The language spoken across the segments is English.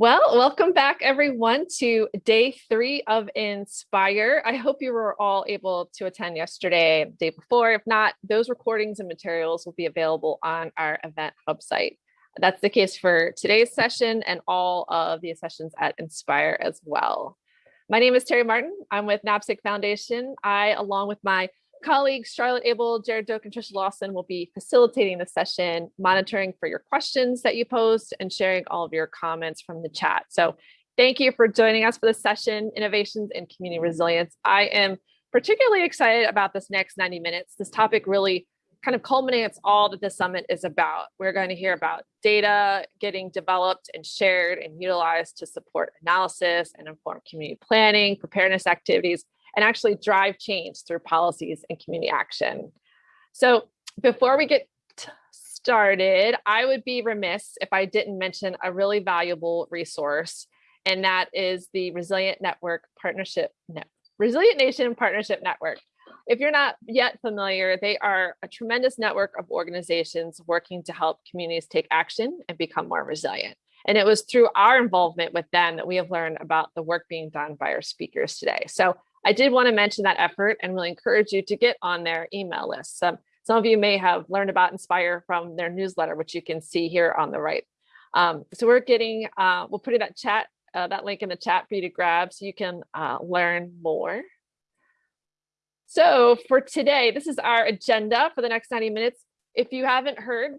Well, welcome back everyone to day three of Inspire. I hope you were all able to attend yesterday, day before. If not, those recordings and materials will be available on our event hub site. That's the case for today's session and all of the sessions at Inspire as well. My name is Terry Martin. I'm with NAPSG Foundation. I, along with my colleagues Charlotte Abel, Jared Doak, and Trisha Lawson will be facilitating the session, monitoring for your questions that you post and sharing all of your comments from the chat. So thank you for joining us for this session, Innovations in Community Resilience. I am particularly excited about this next 90 minutes. This topic really kind of culminates all that the summit is about. We're going to hear about data getting developed and shared and utilized to support analysis and inform community planning, preparedness activities, and actually drive change through policies and community action. So before we get started, I would be remiss if I didn't mention a really valuable resource, and that is the Resilient Network Partnership Net Resilient Nation Partnership Network. If you're not yet familiar, they are a tremendous network of organizations working to help communities take action and become more resilient. And it was through our involvement with them that we have learned about the work being done by our speakers today. So I did want to mention that effort and really encourage you to get on their email list. some of you may have learned about Inspire from their newsletter, which you can see here on the right. Um, so we're getting, uh, we'll put in that chat, uh, that link in the chat for you to grab so you can uh, learn more. So for today, this is our agenda for the next 90 minutes. If you haven't heard,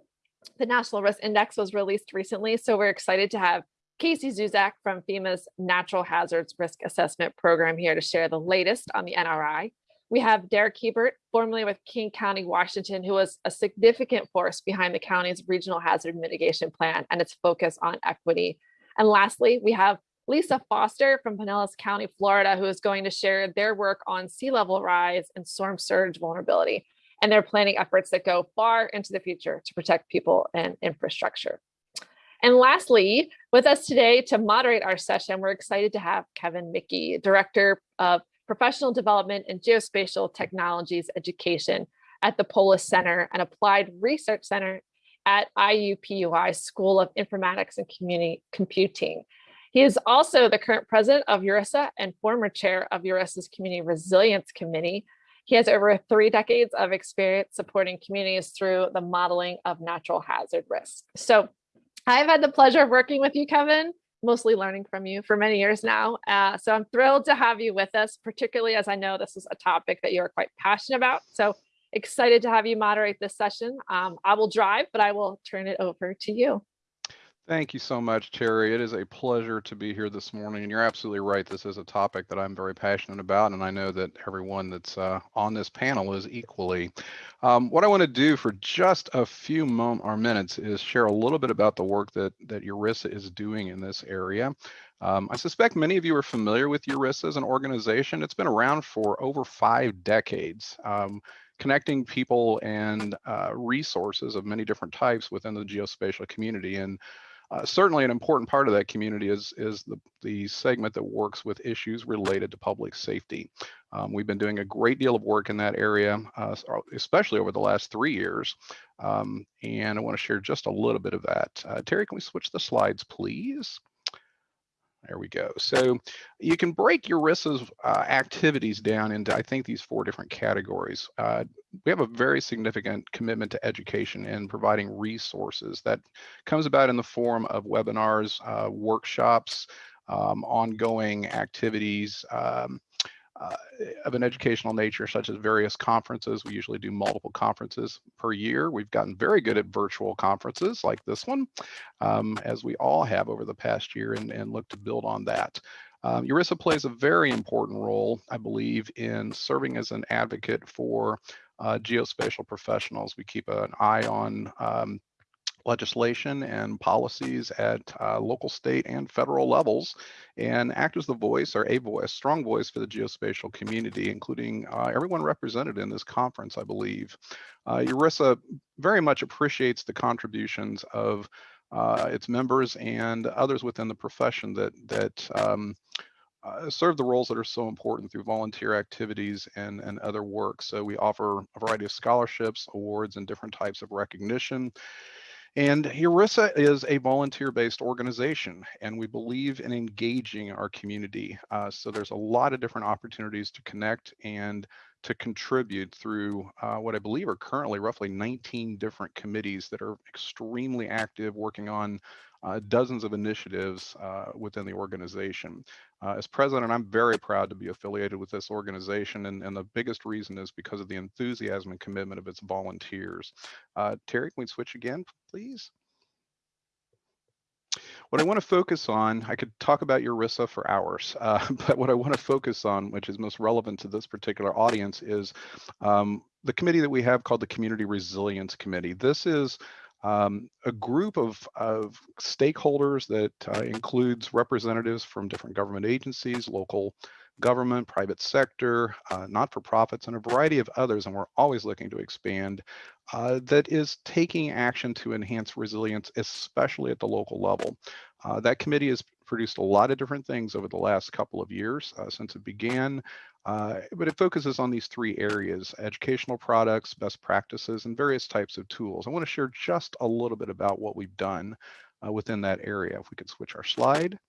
the National Risk Index was released recently, so we're excited to have Casey Zuzak from FEMA's Natural Hazards Risk Assessment Program here to share the latest on the NRI. We have Derek Hebert, formerly with King County, Washington, who was a significant force behind the county's regional hazard mitigation plan and its focus on equity. And lastly, we have Lisa Foster from Pinellas County, Florida, who is going to share their work on sea level rise and storm surge vulnerability and their planning efforts that go far into the future to protect people and infrastructure. And lastly, with us today to moderate our session, we're excited to have Kevin Mickey, Director of Professional Development and Geospatial Technologies Education at the Polis Center and Applied Research Center at IUPUI School of Informatics and Community Computing. He is also the current president of URISA and former chair of URISA's Community Resilience Committee. He has over three decades of experience supporting communities through the modeling of natural hazard risk. So I've had the pleasure of working with you, Kevin, mostly learning from you for many years now. Uh, so I'm thrilled to have you with us, particularly as I know this is a topic that you're quite passionate about. So excited to have you moderate this session. Um, I will drive, but I will turn it over to you. Thank you so much, Terry. It is a pleasure to be here this morning. And you're absolutely right. This is a topic that I'm very passionate about. And I know that everyone that's uh, on this panel is equally. Um, what I want to do for just a few moment or minutes is share a little bit about the work that, that URISA is doing in this area. Um, I suspect many of you are familiar with URISA as an organization. It's been around for over five decades. Um, connecting people and uh, resources of many different types within the geospatial community. And uh, certainly an important part of that community is, is the, the segment that works with issues related to public safety. Um, we've been doing a great deal of work in that area, uh, especially over the last three years. Um, and I want to share just a little bit of that. Uh, Terry, can we switch the slides, please? There we go. So you can break URISA's uh, activities down into, I think, these four different categories. Uh, we have a very significant commitment to education and providing resources that comes about in the form of webinars, uh, workshops, um, ongoing activities, um, uh, of an educational nature, such as various conferences. We usually do multiple conferences per year. We've gotten very good at virtual conferences like this one, um, as we all have over the past year, and, and look to build on that. Um, URISA plays a very important role, I believe, in serving as an advocate for uh, geospatial professionals. We keep an eye on um, legislation and policies at uh, local, state, and federal levels, and act as the voice or a voice, strong voice for the geospatial community, including uh, everyone represented in this conference, I believe. Uh, URISA very much appreciates the contributions of uh, its members and others within the profession that that um, uh, serve the roles that are so important through volunteer activities and, and other work. So we offer a variety of scholarships, awards, and different types of recognition. And URISA is a volunteer-based organization, and we believe in engaging our community. Uh, so there's a lot of different opportunities to connect and to contribute through uh, what I believe are currently roughly 19 different committees that are extremely active, working on uh, dozens of initiatives uh, within the organization. Uh, as president, I'm very proud to be affiliated with this organization, and, and, the biggest reason is because of the enthusiasm and commitment of its volunteers. Uh, Terry, can we switch again, please? What I want to focus on, I could talk about URISA for hours, uh, but what I want to focus on, which is most relevant to this particular audience, is um, the committee that we have called the Community Resilience Committee. This is um, a group of, of stakeholders that uh, includes representatives from different government agencies, local government, private sector, uh, not-for-profits, and a variety of others, and we're always looking to expand, uh, that is taking action to enhance resilience, especially at the local level. Uh, that committee has produced a lot of different things over the last couple of years uh, since it began, uh, but it focuses on these three areas, educational products, best practices, and various types of tools. I wanna share just a little bit about what we've done uh, within that area. If we could switch our slide.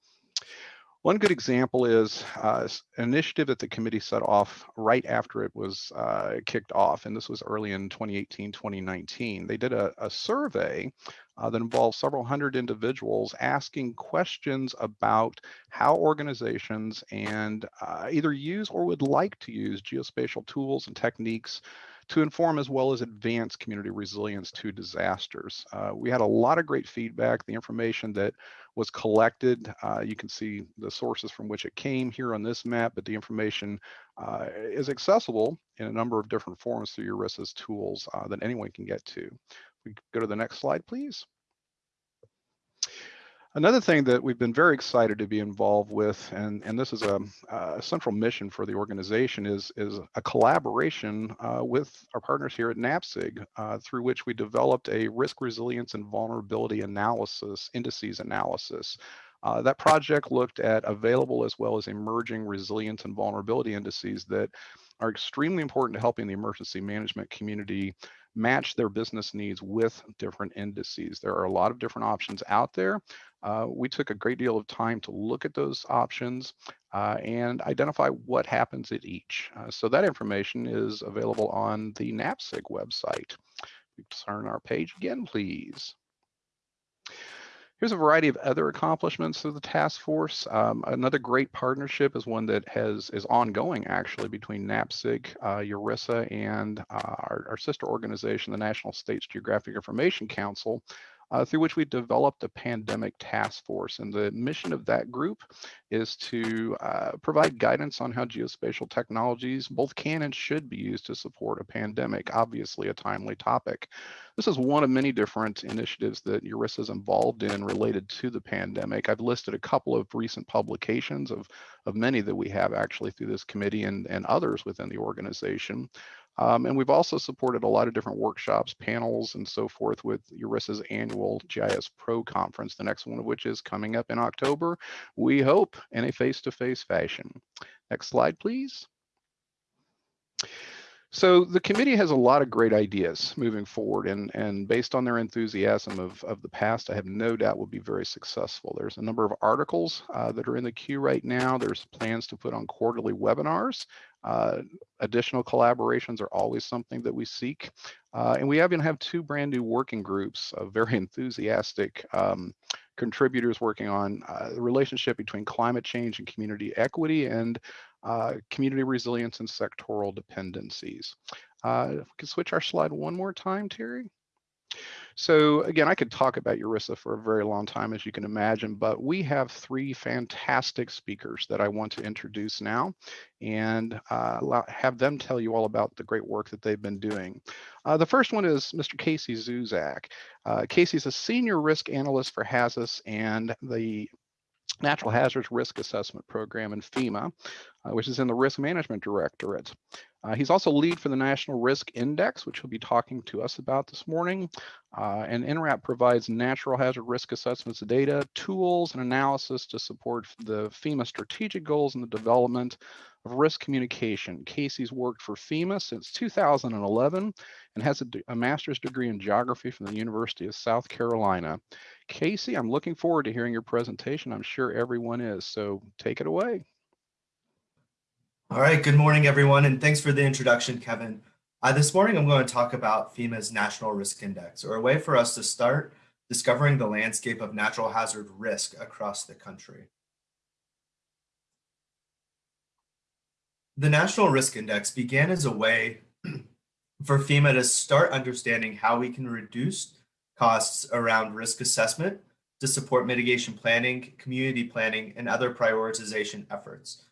One good example is uh, an initiative that the committee set off right after it was uh, kicked off, and this was early in 2018, 2019. They did a, a survey uh, that involved several hundred individuals asking questions about how organizations and uh, either use or would like to use geospatial tools and techniques to inform as well as advance community resilience to disasters. Uh, we had a lot of great feedback. The information that was collected, uh, you can see the sources from which it came here on this map, but the information uh, is accessible in a number of different forms through URISA's tools uh, that anyone can get to. We go to the next slide, please. Another thing that we've been very excited to be involved with, and, and this is a, a central mission for the organization, is, is a collaboration uh, with our partners here at NAPSG, uh, through which we developed a risk resilience and vulnerability analysis, indices analysis. Uh, that project looked at available as well as emerging resilience and vulnerability indices that are extremely important to helping the emergency management community match their business needs with different indices. There are a lot of different options out there. Uh, we took a great deal of time to look at those options uh, and identify what happens at each. Uh, so that information is available on the NAPSG website. We turn our page again, please. Here's a variety of other accomplishments of the task force. Um, another great partnership is one that has is ongoing actually between NAPSG, uh, URISA, and uh, our, our, sister organization, the National States Geographic Information Council, uh, through which we developed a pandemic task force. And the mission of that group is to uh, provide guidance on how geospatial technologies both can and should be used to support a pandemic, obviously a timely topic. This is one of many different initiatives that URISA is involved in related to the pandemic. I've listed a couple of recent publications of, of many that we have actually through this committee and, and others within the organization. Um, and we've also supported a lot of different workshops, panels, and so forth with URISA's annual GIS Pro conference, the next one of which is coming up in October, we hope in a face-to-face -face fashion. Next slide, please. So the committee has a lot of great ideas moving forward and, and based on their enthusiasm of, of the past, I have no doubt will be very successful. There's a number of articles uh, that are in the queue right now. There's plans to put on quarterly webinars. Uh, additional collaborations are always something that we seek. Uh, and we even have two brand new working groups of very enthusiastic um, contributors working on uh, the relationship between climate change and community equity and uh, community resilience and sectoral dependencies. Uh, if we can switch our slide one more time, Terry. So again, I could talk about URISA for a very long time, as you can imagine, but we have three fantastic speakers that I want to introduce now and uh, have them tell you all about the great work that they've been doing. Uh, the first one is Mr. Casey Zuzak. Uh, Casey's a senior risk analyst for HAZUS and the Natural Hazards Risk Assessment Program in FEMA, uh, which is in the Risk Management Directorate. Uh, he's also lead for the National Risk Index, which he'll be talking to us about this morning. Uh, and NRAP provides natural hazard risk assessments data, tools, and analysis to support the FEMA strategic goals and the development of risk communication. Casey's worked for FEMA since 2011 and has a, a master's degree in geography from the University of South Carolina. Casey, I'm looking forward to hearing your presentation. I'm sure everyone is, so take it away. All right, good morning, everyone, and thanks for the introduction, Kevin. Uh, this morning, I'm going to talk about FEMA's National Risk Index, or a way for us to start discovering the landscape of natural hazard risk across the country. The National Risk Index began as a way for FEMA to start understanding how we can reduce costs around risk assessment to support mitigation planning, community planning, and other prioritization efforts.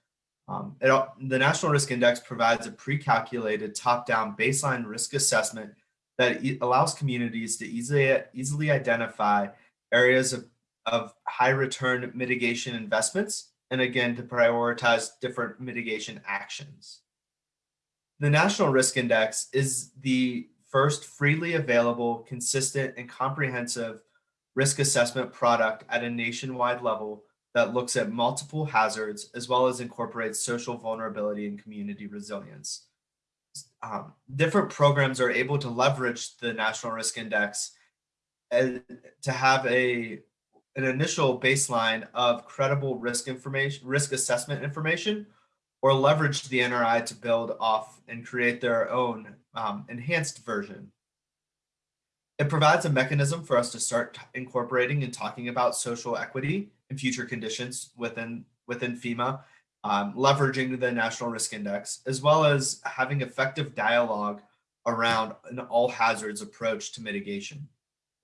Um, it, the National Risk Index provides a pre-calculated top-down baseline risk assessment that e allows communities to easily, easily identify areas of, of high return mitigation investments, and again, to prioritize different mitigation actions. The National Risk Index is the first freely available, consistent, and comprehensive risk assessment product at a nationwide level that looks at multiple hazards as well as incorporates social vulnerability and community resilience. Um, different programs are able to leverage the National Risk Index and to have a an initial baseline of credible risk information, risk assessment information, or leverage the NRI to build off and create their own um, enhanced version. It provides a mechanism for us to start incorporating and talking about social equity and future conditions within, within FEMA, um, leveraging the National Risk Index, as well as having effective dialogue around an all hazards approach to mitigation.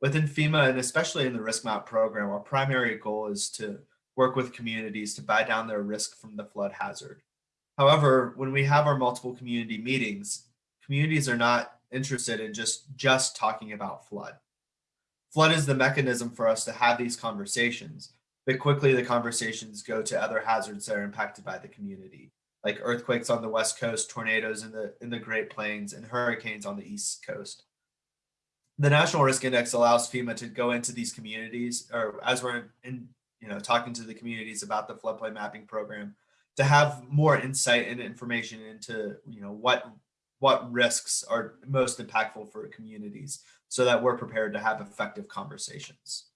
Within FEMA, and especially in the risk map program, our primary goal is to work with communities to buy down their risk from the flood hazard. However, when we have our multiple community meetings, communities are not interested in just just talking about flood. Flood is the mechanism for us to have these conversations, but quickly the conversations go to other hazards that are impacted by the community, like earthquakes on the west coast, tornadoes in the in the Great Plains, and hurricanes on the east coast. The National Risk Index allows FEMA to go into these communities, or as we're in, you know, talking to the communities about the floodplain mapping program, to have more insight and information into, you know, what what risks are most impactful for communities so that we're prepared to have effective conversations.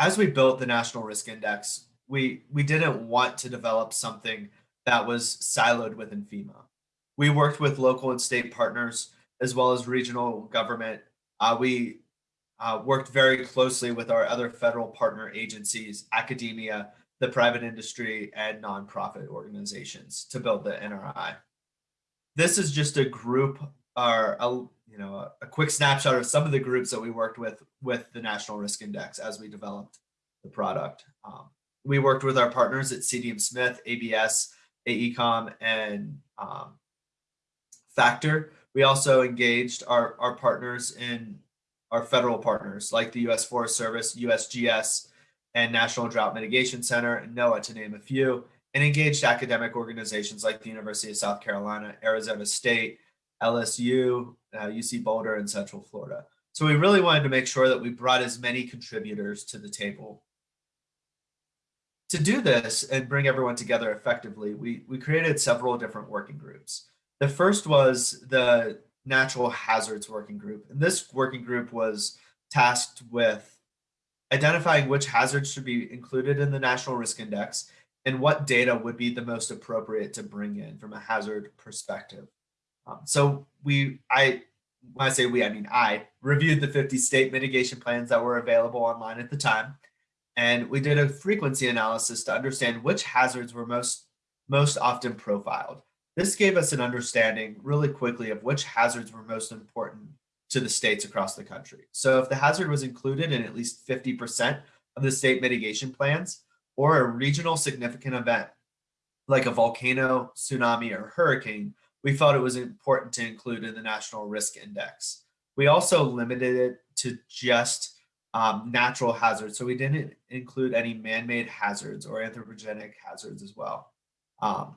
As we built the National Risk Index, we, we didn't want to develop something that was siloed within FEMA. We worked with local and state partners as well as regional government. Uh, we uh, worked very closely with our other federal partner agencies, academia, the private industry, and nonprofit organizations to build the NRI this is just a group or a, you know a, a, quick snapshot of some of the groups that we worked with with the National Risk Index as we developed the product. Um, we worked with our partners at CDM Smith, ABS, AECOM, and um, Factor. We also engaged our, our partners in our federal partners like the U.S. Forest Service, USGS, and National Drought Mitigation Center, and NOAA to name a few and engaged academic organizations like the University of South Carolina, Arizona State, LSU, uh, UC Boulder, and Central Florida. So we really wanted to make sure that we brought as many contributors to the table. To do this and bring everyone together effectively, we, we created several different working groups. The first was the Natural Hazards Working Group. And this working group was tasked with identifying which hazards should be included in the National Risk Index and what data would be the most appropriate to bring in from a hazard perspective. Um, so we, I, when I say we, I mean I reviewed the 50 state mitigation plans that were available online at the time. And we did a frequency analysis to understand which hazards were most, most often profiled. This gave us an understanding really quickly of which hazards were most important to the states across the country. So if the hazard was included in at least 50% of the state mitigation plans, or a regional significant event like a volcano, tsunami, or hurricane, we felt it was important to include in the National Risk Index. We also limited it to just um, natural hazards, so we didn't include any man-made hazards or anthropogenic hazards as well. Um,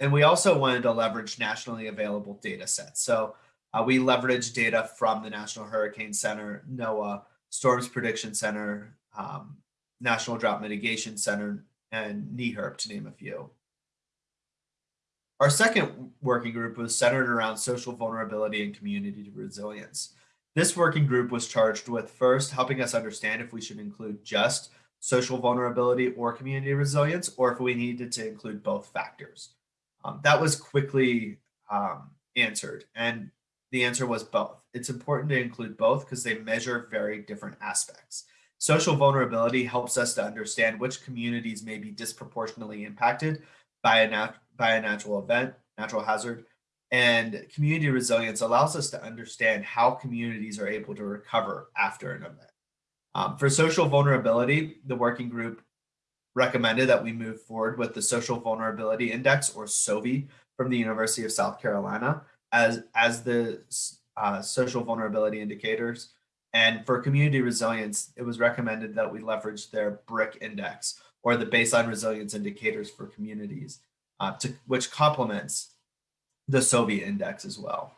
and we also wanted to leverage nationally available data sets. So uh, we leveraged data from the National Hurricane Center, NOAA, Storms Prediction Center, um, National Drought Mitigation Center, and NEHRP, to name a few. Our second working group was centered around social vulnerability and community resilience. This working group was charged with first helping us understand if we should include just social vulnerability or community resilience, or if we needed to include both factors. Um, that was quickly um, answered, and the answer was both. It's important to include both because they measure very different aspects. Social vulnerability helps us to understand which communities may be disproportionately impacted by a, nat by a natural event, natural hazard, and community resilience allows us to understand how communities are able to recover after an event. Um, for social vulnerability, the working group recommended that we move forward with the Social Vulnerability Index, or SOVI, from the University of South Carolina as, as the uh, social vulnerability indicators. And for community resilience, it was recommended that we leverage their BRIC index, or the baseline resilience indicators for communities, uh, to, which complements the SOVI index as well.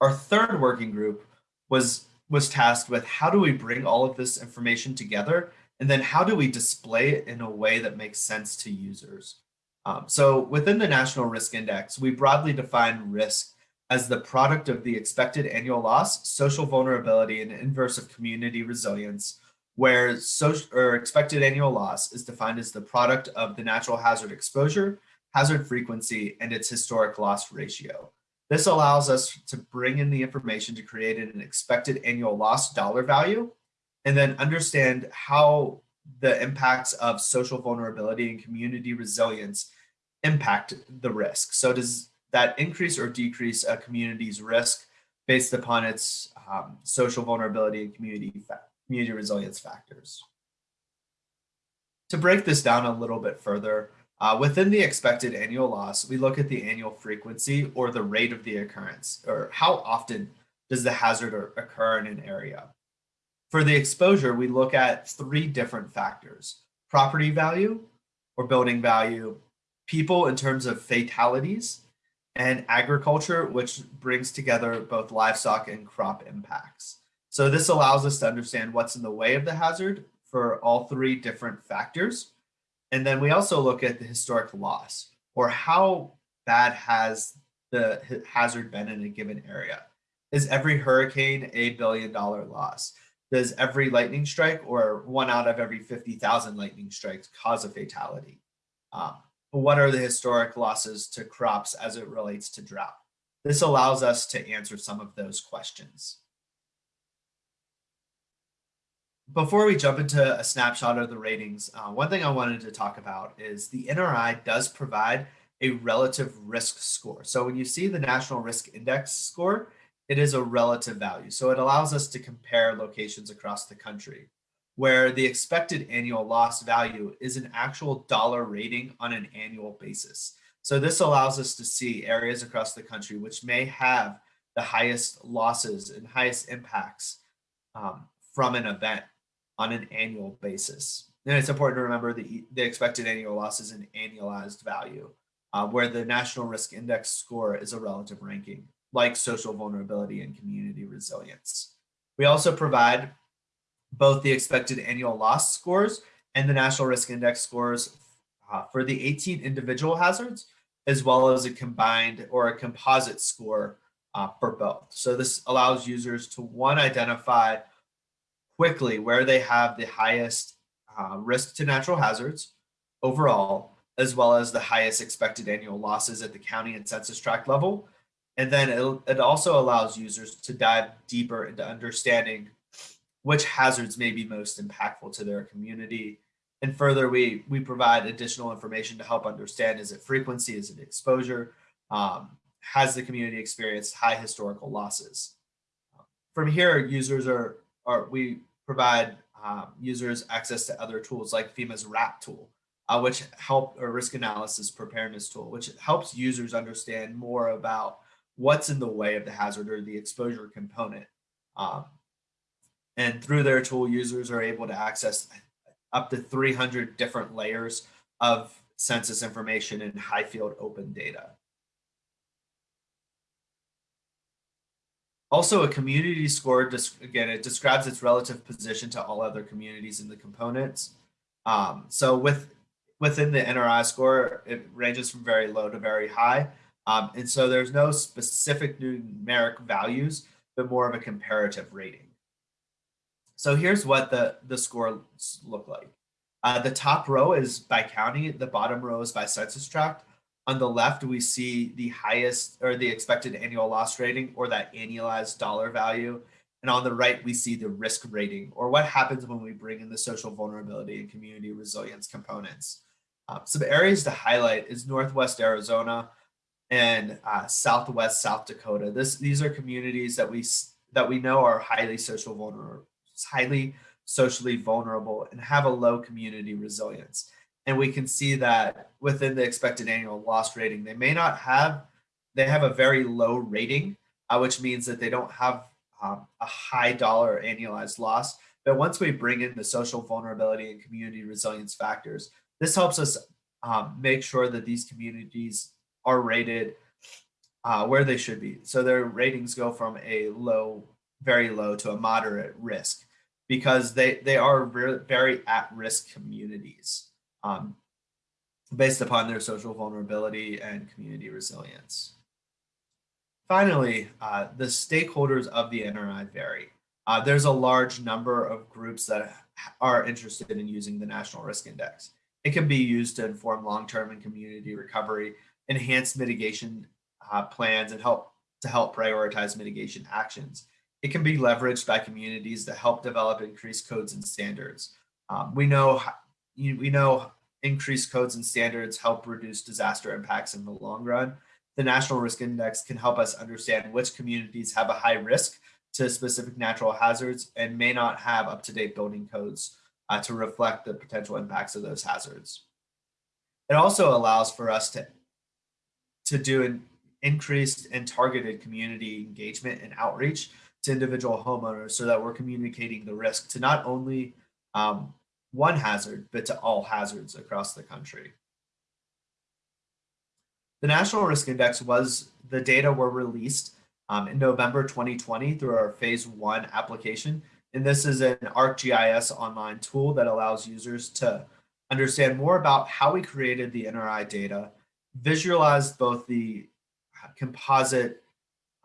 Our third working group was, was tasked with how do we bring all of this information together and then how do we display it in a way that makes sense to users? Um, so within the National Risk Index, we broadly define risk as the product of the expected annual loss, social vulnerability, and inverse of community resilience, where social or expected annual loss is defined as the product of the natural hazard exposure, hazard frequency, and its historic loss ratio. This allows us to bring in the information to create an expected annual loss dollar value and then understand how the impacts of social vulnerability and community resilience impact the risk. So does that increase or decrease a community's risk based upon its um, social vulnerability and community, community resilience factors? To break this down a little bit further, uh, within the expected annual loss, we look at the annual frequency or the rate of the occurrence, or how often does the hazard occur in an area. For the exposure, we look at three different factors, property value or building value, people in terms of fatalities, and agriculture, which brings together both livestock and crop impacts. So this allows us to understand what's in the way of the hazard for all three different factors. And then we also look at the historic loss or how bad has the hazard been in a given area. Is every hurricane a billion dollar loss? does every lightning strike or one out of every 50,000 lightning strikes cause a fatality? Um, what are the historic losses to crops as it relates to drought? This allows us to answer some of those questions. Before we jump into a snapshot of the ratings, uh, one thing I wanted to talk about is the NRI does provide a relative risk score. So when you see the National Risk Index score, it is a relative value. So it allows us to compare locations across the country where the expected annual loss value is an actual dollar rating on an annual basis. So this allows us to see areas across the country which may have the highest losses and highest impacts um, from an event on an annual basis. And it's important to remember the, the expected annual loss is an annualized value, uh, where the National Risk Index score is a relative ranking like social vulnerability and community resilience. We also provide both the expected annual loss scores and the National Risk Index scores uh, for the 18 individual hazards, as well as a combined or a composite score uh, for both. So this allows users to one, identify quickly where they have the highest uh, risk to natural hazards overall, as well as the highest expected annual losses at the county and census tract level, and then it, it also allows users to dive deeper into understanding which hazards may be most impactful to their community. And further, we, we provide additional information to help understand, is it frequency, is it exposure? Um, has the community experienced high historical losses? From here, users are, are we provide um, users access to other tools like FEMA's RAP tool, uh, which help a risk analysis preparedness tool, which helps users understand more about what's in the way of the hazard or the exposure component. Um, and through their tool, users are able to access up to 300 different layers of census information and HIFLD open data. Also, a community score, again, it describes its relative position to all other communities in the components. Um, so with within the NRI score, it ranges from very low to very high. Um, and so there's no specific numeric values, but more of a comparative rating. So here's what the, the scores look like. Uh, the top row is by county, the bottom row is by census tract. On the left, we see the highest or the expected annual loss rating or that annualized dollar value. And on the right, we see the risk rating or what happens when we bring in the social vulnerability and community resilience components. Uh, some areas to highlight is Northwest Arizona and uh, Southwest South Dakota. This, these are communities that we, that we know are highly social vulnerable, highly socially vulnerable and have a low community resilience. And we can see that within the expected annual loss rating, they may not have, they have a very low rating, uh, which means that they don't have um, a high dollar annualized loss. But once we bring in the social vulnerability and community resilience factors, this helps us um, make sure that these communities are rated uh, where they should be. So their ratings go from a low, very low to a moderate risk because they, they are very at-risk communities um, based upon their social vulnerability and community resilience. Finally, uh, the stakeholders of the NRI vary. Uh, there's a large number of groups that are interested in using the National Risk Index. It can be used to inform long-term and community recovery, enhance mitigation uh, plans, and help to help prioritize mitigation actions. It can be leveraged by communities to help develop increased codes and standards. Um, we know we know increased codes and standards help reduce disaster impacts in the long run. The National Risk Index can help us understand which communities have a high risk to specific natural hazards and may not have up-to-date building codes uh, to reflect the potential impacts of those hazards. It also allows for us to, to do an increased and targeted community engagement and outreach to individual homeowners so that we're communicating the risk to not only um, one hazard, but to all hazards across the country. The National Risk Index was, the data were released um, in November 2020 through our phase one application. And this is an ArcGIS online tool that allows users to understand more about how we created the NRI data, visualize both the composite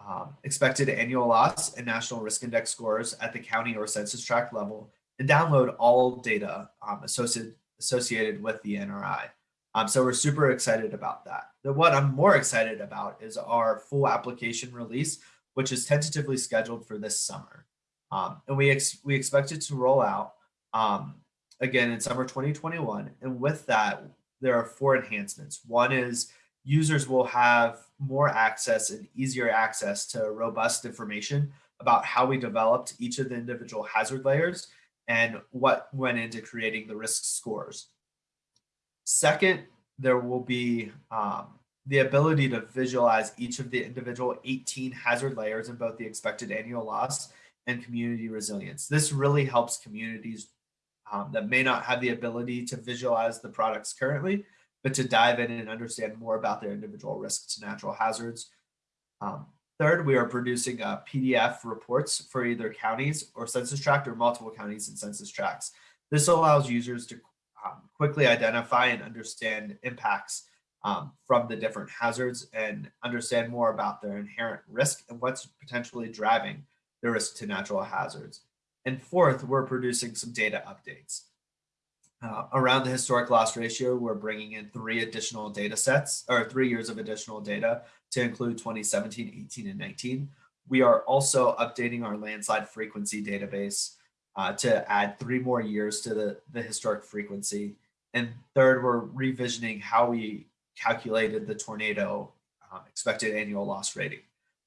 um, expected annual loss and national risk index scores at the county or census tract level, download all data um, associated, associated with the NRI. Um, so we're super excited about that. The, what I'm more excited about is our full application release, which is tentatively scheduled for this summer. Um, and we, ex we expect it to roll out um, again in summer 2021. And with that, there are four enhancements. One is users will have more access and easier access to robust information about how we developed each of the individual hazard layers and what went into creating the risk scores. Second, there will be um, the ability to visualize each of the individual 18 hazard layers in both the expected annual loss and community resilience. This really helps communities um, that may not have the ability to visualize the products currently, but to dive in and understand more about their individual risks to natural hazards. Um, Third, we are producing uh, PDF reports for either counties or census tract or multiple counties and census tracts. This allows users to um, quickly identify and understand impacts um, from the different hazards and understand more about their inherent risk and what's potentially driving the risk to natural hazards. And fourth, we're producing some data updates. Uh, around the historic loss ratio, we're bringing in three additional data sets or three years of additional data to include 2017, 18, and 19. We are also updating our landslide frequency database uh, to add three more years to the, the historic frequency. And third, we're revisioning how we calculated the tornado um, expected annual loss rating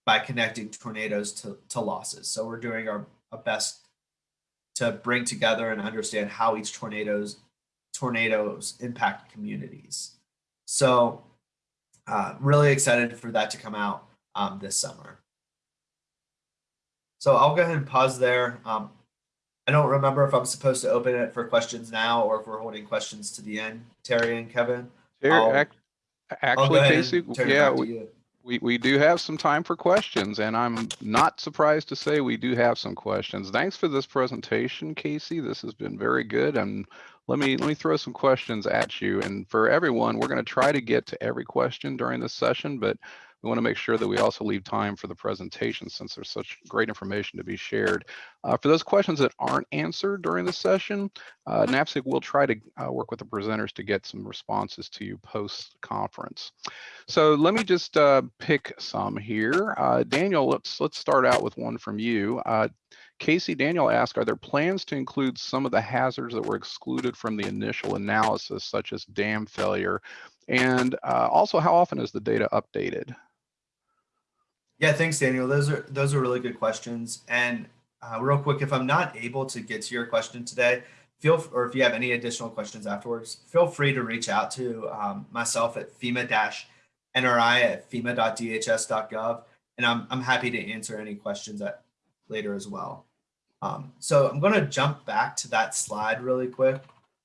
by connecting tornadoes to, to losses. So we're doing our, our best to bring together and understand how each tornadoes tornadoes impact communities. So uh, really excited for that to come out um, this summer. So I'll go ahead and pause there. Um, I don't remember if I'm supposed to open it for questions now or if we're holding questions to the end, Terry and Kevin. Ter- I'll- go Actually, Casey, and turn it yeah, we, we, we do have some time for questions and I'm not surprised to say we do have some questions. Thanks for this presentation, Casey. This has been very good. And let me, let me throw some questions at you. And for everyone, we're going to try to get to every question during this session, but we want to make sure that we also leave time for the presentation since there's such great information to be shared. Uh, for those questions that aren't answered during the session, uh, NAPSG will try to uh, work with the presenters to get some responses to you post-conference. So let me just uh, pick some here. Uh, Daniel, let's let's start out with one from you. Casey, Daniel asked, are there plans to include some of the hazards that were excluded from the initial analysis, such as dam failure? And uh, also, how often is the data updated? Yeah, thanks, Daniel. Those are those are really good questions. And uh, real quick, if I'm not able to get to your question today, feel or if you have any additional questions afterwards, feel free to reach out to um, myself at FEMA-NRI at FEMA.dhs.gov, and I'm I'm happy to answer any questions at, later as well. Um, so I'm going to jump back to that slide really quick,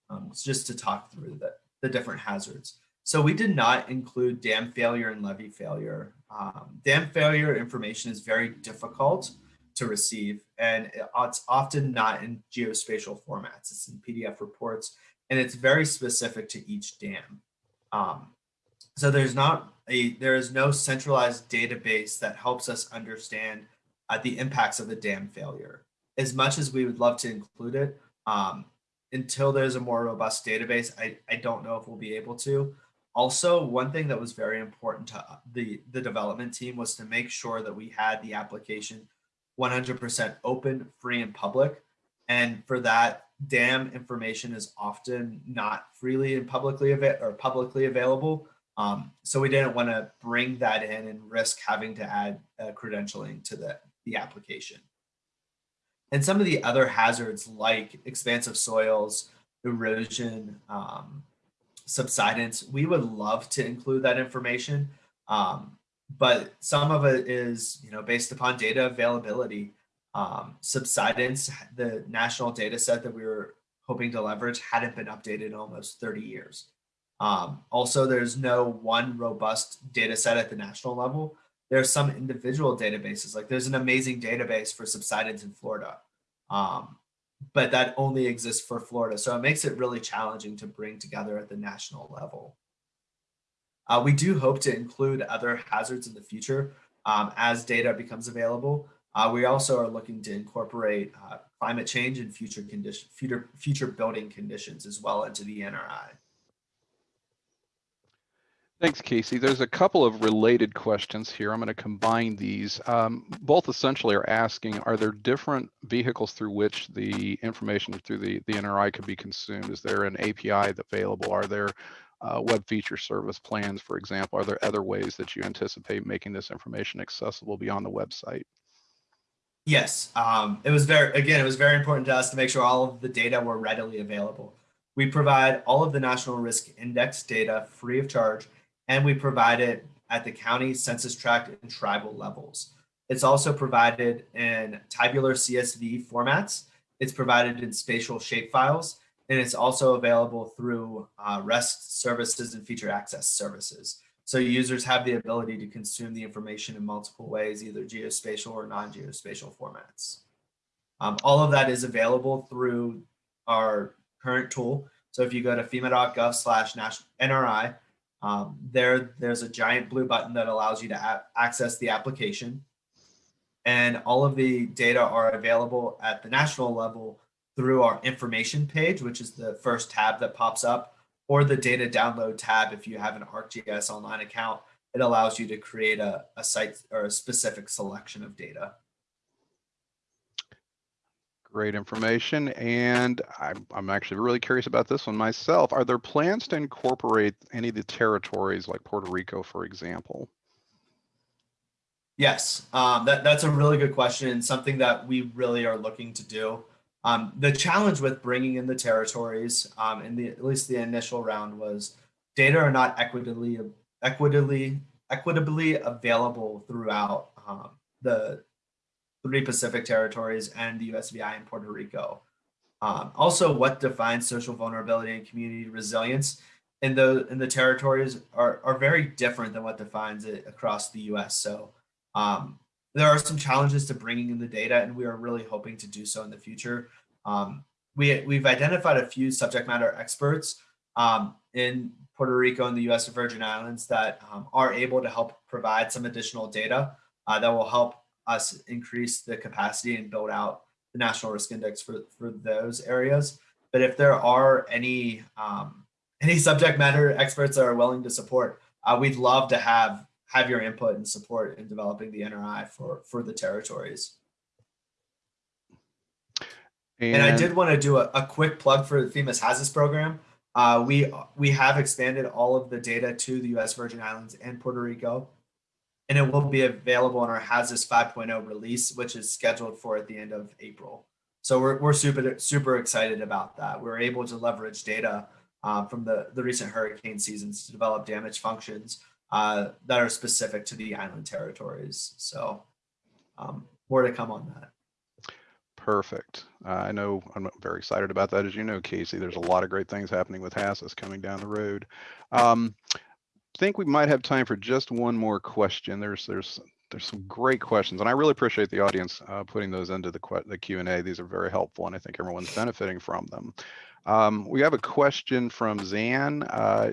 um, just to talk through the the different hazards. So we did not include dam failure and levee failure. Um, dam failure information is very difficult to receive and it's often not in geospatial formats. It's in PDF reports and it's very specific to each dam. Um, so there's not a, there is no centralized database that helps us understand uh, the impacts of the dam failure. As much as we would love to include it, um, until there's a more robust database, I, I don't know if we'll be able to. Also, one thing that was very important to the, the development team was to make sure that we had the application 100% open, free, and public. And for that, DAM information is often not freely and publicly available or publicly available. Um, so we didn't want to bring that in and risk having to add uh, credentialing to the, the application. And some of the other hazards like expansive soils, erosion, um, subsidence, we would love to include that information. Um, but some of it is, you know, based upon data availability. Um, subsidence, the national data set that we were hoping to leverage hadn't been updated in almost 30 years. Um, also, there's no one robust data set at the national level. There are some individual databases, like there's an amazing database for subsidence in Florida. Um, but that only exists for Florida. So it makes it really challenging to bring together at the national level. Uh, we do hope to include other hazards in the future um, as data becomes available. Uh, we also are looking to incorporate uh, climate change and future condition, future, future building conditions as well into the NRI. Thanks, Casey. There's a couple of related questions here. I'm going to combine these. Um, both essentially are asking, are there different vehicles through which the information through the, the NRI could be consumed? Is there an API available? Are there uh, web feature service plans, for example? Are there other ways that you anticipate making this information accessible beyond the website? Yes, um, it was very, again, it was very important to us to make sure all of the data were readily available. We provide all of the National Risk Index data free of charge and we provide it at the county census tract and tribal levels. It's also provided in tabular CSV formats. It's provided in spatial shapefiles, and it's also available through uh, REST services and feature access services. So users have the ability to consume the information in multiple ways, either geospatial or non-geospatial formats. Um, all of that is available through our current tool. So if you go to fema.gov slash NRI, um, there, there's a giant blue button that allows you to access the application. And all of the data are available at the national level through our information page, which is the first tab that pops up, or the data download tab if you have an ArcGIS online account. It allows you to create a, a site or a specific selection of data. Great information. And I'm, I'm actually really curious about this one myself. Are there plans to incorporate any of the territories like Puerto Rico, for example? Yes, um, that, that's a really good question and something that we really are looking to do. Um, the challenge with bringing in the territories um, in the at least the initial round was data are not equitably equitably equitably available throughout um, the three Pacific territories and the USVI in Puerto Rico. Um, also, what defines social vulnerability and community resilience in the in the territories are are very different than what defines it across the U.S. So um, there are some challenges to bringing in the data, and we are really hoping to do so in the future. Um, we we've identified a few subject matter experts um, in Puerto Rico and the U.S. Virgin Islands that um, are able to help provide some additional data uh, that will help us increase the capacity and build out the national risk index for for those areas. But if there are any um, any subject matter experts that are willing to support, uh, we'd love to have have your input and support in developing the NRI for for the territories. And, and I did want to do a, a, quick plug for the FEMA's HAZUS program. Uh, we we have expanded all of the data to the U.S. Virgin Islands and Puerto Rico, and it will be available in our HAZUS 5.0 release, which is scheduled for at the end of April. So we're we're super super excited about that. We're able to leverage data uh, from the the recent hurricane seasons to develop damage functions uh, that are specific to the island territories. So um, more to come on that. Perfect. Uh, I know I'm very excited about that. As you know, Casey, there's a lot of great things happening with HAZUS coming down the road. Um, think we might have time for just one more question. There's there's there's some great questions, and I really appreciate the audience uh, putting those into the the Q and A. These are very helpful, and I think everyone's benefiting from them. Um, we have a question from Zan. Uh,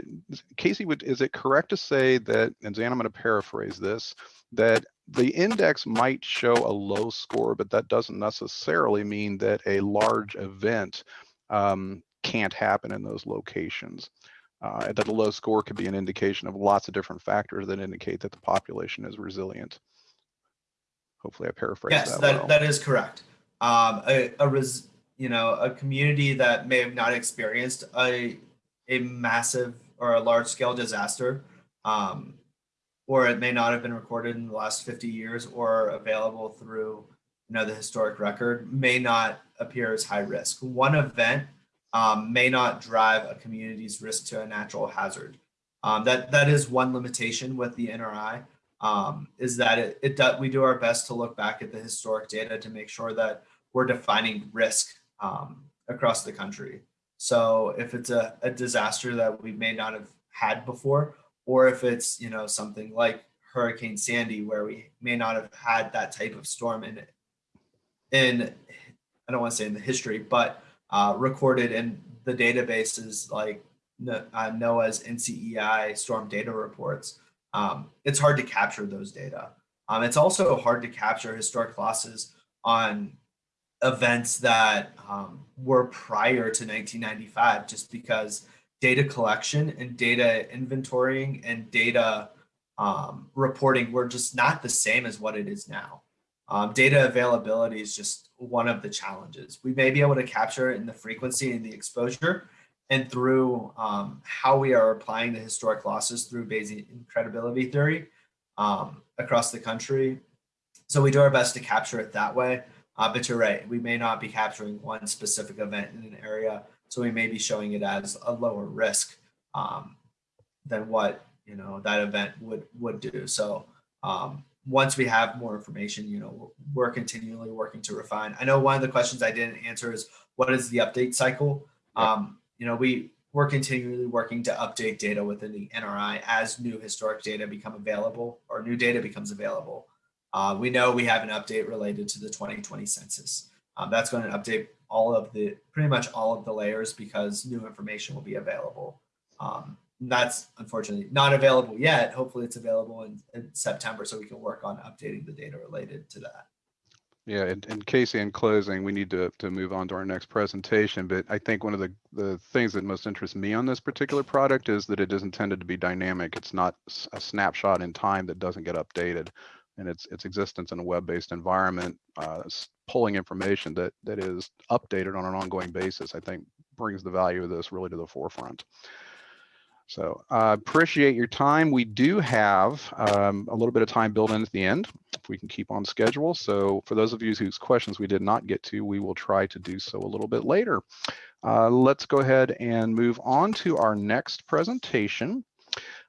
Casey, would, is it correct to say that, and Zan, I'm going to paraphrase this, that the index might show a low score, but that doesn't necessarily mean that a large event um, can't happen in those locations. Uh, that a low score could be an indication of lots of different factors that indicate that the population is resilient. Hopefully I paraphrased yes, that that, well. that is correct. Um, a, a res, you know, a community that may have not experienced a, a massive or a large scale disaster um, or it may not have been recorded in the last 50 years or available through you know the historic record may not appear as high risk one event um, may not drive a community's risk to a natural hazard. Um, that that is one limitation with the nri um, is that it, it we do our best to look back at the historic data to make sure that we're defining risk um, across the country. So if it's a, a disaster that we may not have had before or if it's you know something like Hurricane Sandy, where we may not have had that type of storm in in I don't want to say in the history, but uh, recorded in the databases like uh, NOAA's NCEI storm data reports. Um, it's hard to capture those data. Um, it's also hard to capture historic losses on events that um, were prior to 1995, just because data collection and data inventorying and data um, reporting were just not the same as what it is now. Um, data availability is just one of the challenges. We may be able to capture it in the frequency and the exposure and through um, how we are applying the historic losses through Bayesian credibility theory um, across the country. So we do our best to capture it that way. Uh, but you're right, we may not be capturing one specific event in an area so we may be showing it as a lower risk um, than what you know that event would would do. So um, once we have more information, you know, we're continually working to refine. I know one of the questions I didn't answer is what is the update cycle? Um, you know, we we're continually working to update data within the NRI as new historic data become available or new data becomes available. Uh, we know we have an update related to the 2020 census. Um, that's going to update all of the pretty much all of the layers because new information will be available. Um, that's unfortunately not available yet. Hopefully it's available in, in, September so we can work on updating the data related to that. Yeah, and, and Casey, in closing, we need to, to move on to our next presentation, but I think one of the, the things that most interests me on this particular product is that it is intended to be dynamic. It's not a snapshot in time that doesn't get updated and its its existence in a web-based environment, uh, pulling information that that is updated on an ongoing basis, I think brings the value of this really to the forefront. So I uh, appreciate your time. We do have um, a little bit of time built in at the end, if we can keep on schedule. So for those of you whose questions we did not get to, we will try to do so a little bit later. Uh, let's go ahead and move on to our next presentation.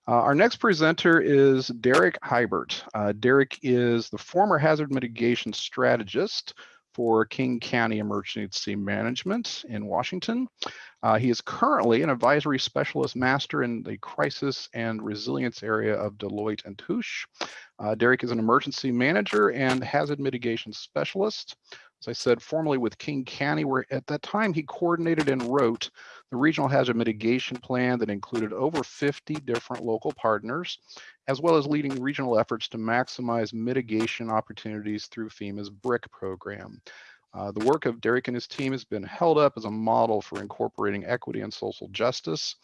Uh, our next presenter is Derek Hibert. Uh, Derek is the former hazard mitigation strategist for King County Emergency Management in Washington. Uh, he is currently an advisory specialist master in the crisis and resilience area of Deloitte and Touche. Uh, Derek is an emergency manager and hazard mitigation specialist. As I said, formerly with King County, where at that time he coordinated and wrote the regional hazard mitigation plan that included over 50 different local partners, as well as leading regional efforts to maximize mitigation opportunities through FEMA's BRIC program. Uh, the work of Derek and his team has been held up as a model for incorporating equity and social justice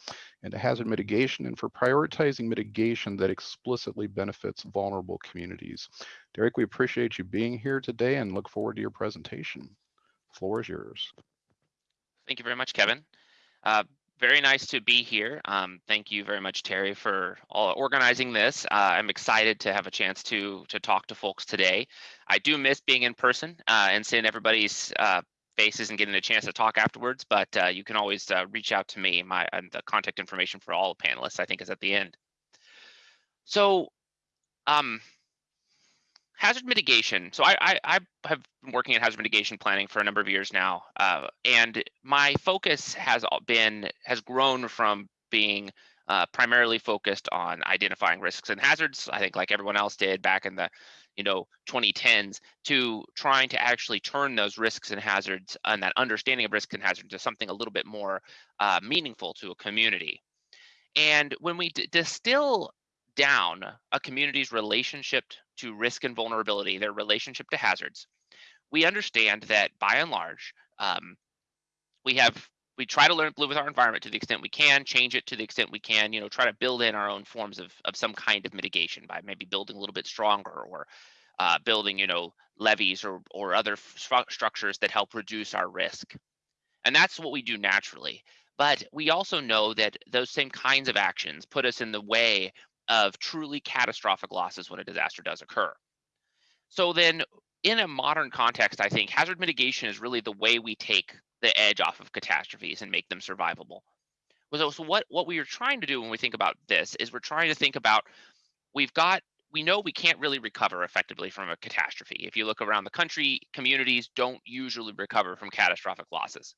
into hazard mitigation and for prioritizing mitigation that explicitly benefits vulnerable communities. Derek, we appreciate you being here today and look forward to your presentation. The floor is yours. Thank you very much, Kevin. Uh, very nice to be here. Um, thank you very much, Terry, for all organizing this. Uh, I'm excited to have a chance to to talk to folks today. I do miss being in person uh, and seeing everybody's uh, faces and getting a chance to talk afterwards. But uh, you can always uh, reach out to me. My the contact information for all panelists, I think, is at the end. So, um, hazard mitigation. So I, I, I, have been working in hazard mitigation planning for a number of years now, uh, and my focus has been has grown from being uh, primarily focused on identifying risks and hazards. I think like everyone else did back in the you know 2010s to trying to actually turn those risks and hazards and that understanding of risks and hazards to something a little bit more uh, meaningful to a community. And when we distill down a community's relationship to risk and vulnerability, their relationship to hazards, we understand that by and large, um, we have we try to learn live with our environment to the extent we can, change it to the extent we can, you know, try to build in our own forms of of some kind of mitigation by maybe building a little bit stronger or uh, building, you know, levees or or other structures that help reduce our risk. And that's what we do naturally. But we also know that those same kinds of actions put us in the way of truly catastrophic losses when a disaster does occur. So then in a modern context, I think hazard mitigation is really the way we take the edge off of catastrophes and make them survivable. So, what, what we are trying to do when we think about this is we're trying to think about, we've got, we know we can't really recover effectively from a catastrophe. If you look around the country, communities don't usually recover from catastrophic losses.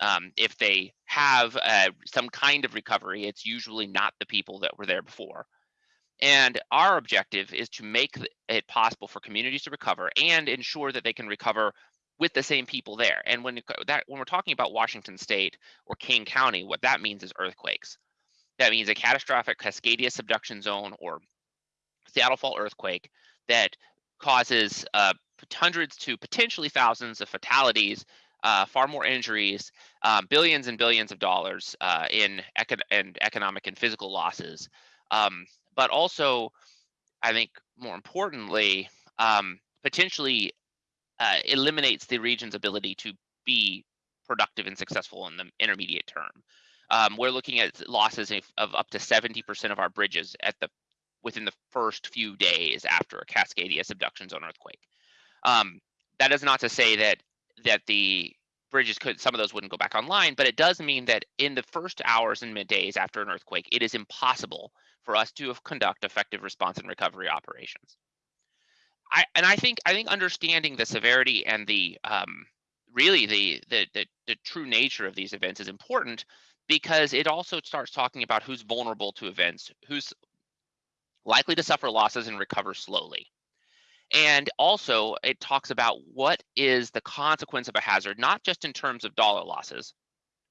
Um, if they have uh, some kind of recovery, it's usually not the people that were there before. And our objective is to make it possible for communities to recover and ensure that they can recover with the same people there. And when that when we're talking about Washington State or King County, what that means is earthquakes. That means a catastrophic Cascadia subduction zone or Seattle Fault earthquake that causes uh, hundreds to potentially thousands of fatalities uh, far more injuries, um, billions and billions of dollars uh, in econ- and economic and physical losses. Um, but also, I think more importantly, um, potentially uh, eliminates the region's ability to be productive and successful in the intermediate term. Um, we're looking at losses of, up to 70% of our bridges at the within the first few days after a Cascadia subduction zone earthquake. Um, that is not to say that that the bridges could some of those wouldn't go back online but it does mean that in the first hours and middays after an earthquake it is impossible for us to conduct effective response and recovery operations I, and I think I think understanding the severity and the um, really the, the the the true nature of these events is important because it also starts talking about who's vulnerable to events, who's likely to suffer losses and recover slowly. And also, it talks about what is the consequence of a hazard, not just in terms of dollar losses,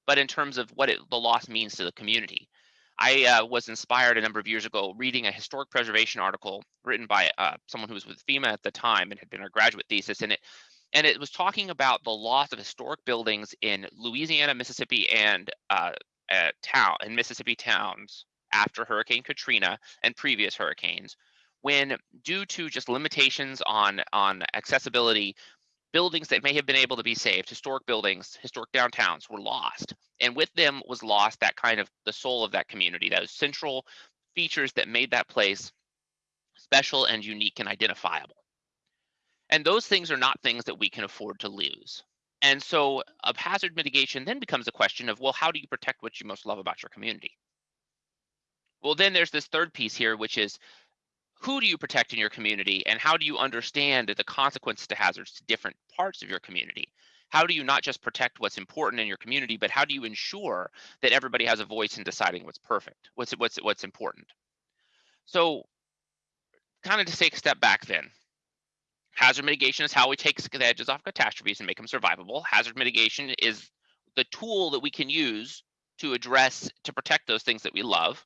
but in terms of what it, the loss means to the community. I uh, was inspired a number of years ago reading a historic preservation article written by uh, someone who was with FEMA at the time and had been a graduate thesis in it. And it was talking about the loss of historic buildings in Louisiana, Mississippi, and uh, town in Mississippi towns after Hurricane Katrina and previous hurricanes, when due to just limitations on on accessibility buildings that may have been able to be saved historic buildings historic downtowns were lost. And with them was lost that kind of the soul of that community those central features that made that place special and unique and identifiable. And those things are not things that we can afford to lose. And so a hazard mitigation then becomes a question of well how do you protect what you most love about your community? Well then there's this third piece here which is who do you protect in your community and how do you understand the consequences to hazards to different parts of your community? How do you not just protect what's important in your community, but how do you ensure that everybody has a voice in deciding what's perfect, what's what's what's important? So kind of to take a step back then, hazard mitigation is how we take the edges off catastrophes and make them survivable. Hazard mitigation is the tool that we can use to address, to protect those things that we love.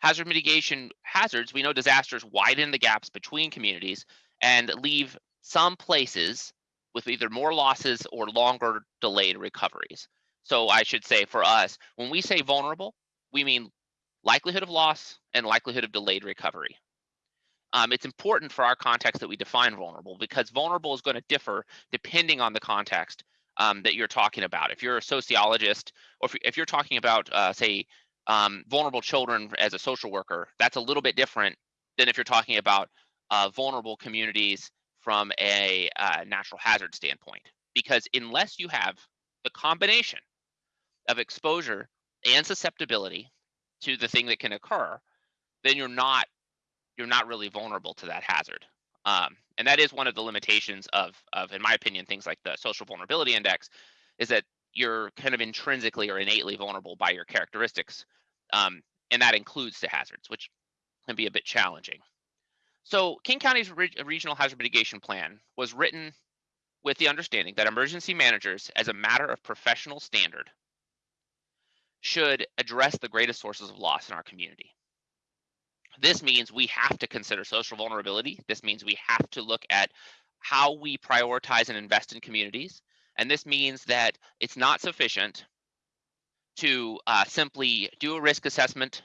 Hazard mitigation hazards, we know disasters widen the gaps between communities and leave some places with either more losses or longer delayed recoveries. So I should say for us, when we say vulnerable, we mean likelihood of loss and likelihood of delayed recovery. Um, it's important for our context that we define vulnerable because vulnerable is going to differ depending on the context um, that you're talking about. If you're a sociologist, or if, you're talking about, uh, say, um, vulnerable children as a social worker, that's a little bit different than if you're talking about uh, vulnerable communities from a uh, natural hazard standpoint. Because unless you have the combination of exposure and susceptibility to the thing that can occur, then you're not you're not really vulnerable to that hazard. Um, and that is one of the limitations of, of, in my opinion, things like the social vulnerability index, is that you're kind of intrinsically or innately vulnerable by your characteristics. Um, and that includes the hazards, which can be a bit challenging. So King County's re regional hazard mitigation plan was written with the understanding that emergency managers, as a matter of professional standard, should address the greatest sources of loss in our community. This means we have to consider social vulnerability. This means we have to look at how we prioritize and invest in communities. And this means that it's not sufficient to uh, simply do a risk assessment,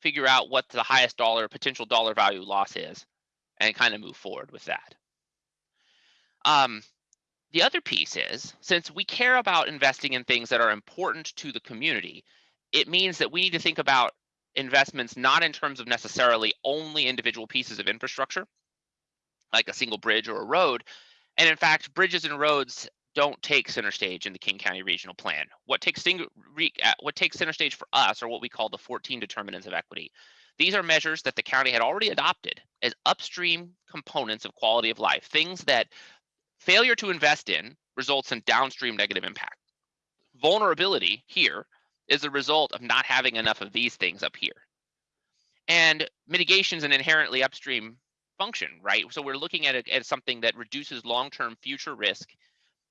figure out what the highest dollar potential dollar value loss is, and kind of move forward with that. Um, the other piece is since we care about investing in things that are important to the community, it means that we need to think about investments not in terms of necessarily only individual pieces of infrastructure, like a single bridge or a road. And in fact, bridges and roads don't take center stage in the King County Regional Plan. What takes, uh, what takes center stage for us are what we call the 14 determinants of equity. These are measures that the county had already adopted as upstream components of quality of life, things that failure to invest in results in downstream negative impact. Vulnerability here is a result of not having enough of these things up here. And mitigation is an inherently upstream function, right? So we're looking at it as something that reduces long-term future risk,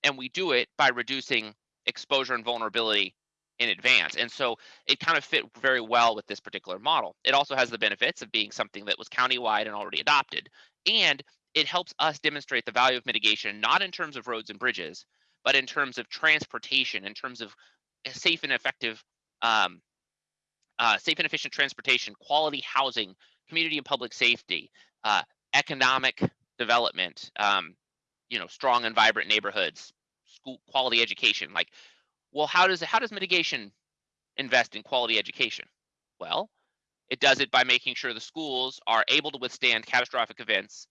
and we do it by reducing exposure and vulnerability in advance. And so it kind of fit very well with this particular model. It also has the benefits of being something that was countywide and already adopted. And it helps us demonstrate the value of mitigation, not in terms of roads and bridges, but in terms of transportation, in terms of safe and effective, um, uh, safe and efficient transportation, quality housing, community and public safety, uh, economic development, um, you know, strong and vibrant neighborhoods, school quality education. Like, well, how does how does mitigation invest in quality education? Well, it does it by making sure the schools are able to withstand catastrophic events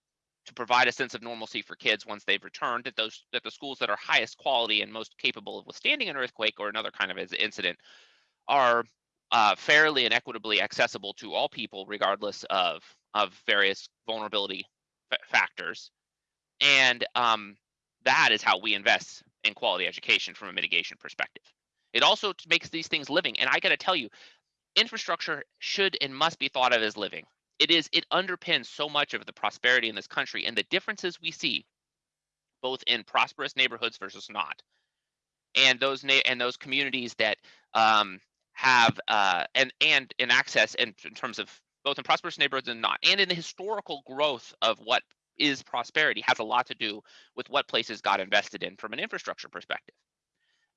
to provide a sense of normalcy for kids once they've returned that those that the schools that are highest quality and most capable of withstanding an earthquake or another kind of incident are uh, fairly and equitably accessible to all people regardless of of various vulnerability factors and um, that is how we invest in quality education from a mitigation perspective. It also makes these things living and i got to tell you infrastructure should and must be thought of as living. It is it underpins so much of the prosperity in this country and the differences we see both in prosperous neighborhoods versus not. And those and those communities that um, have uh, and and in access in, in terms of both in prosperous neighborhoods and not and in the historical growth of what is prosperity has a lot to do with what places got invested in from an infrastructure perspective.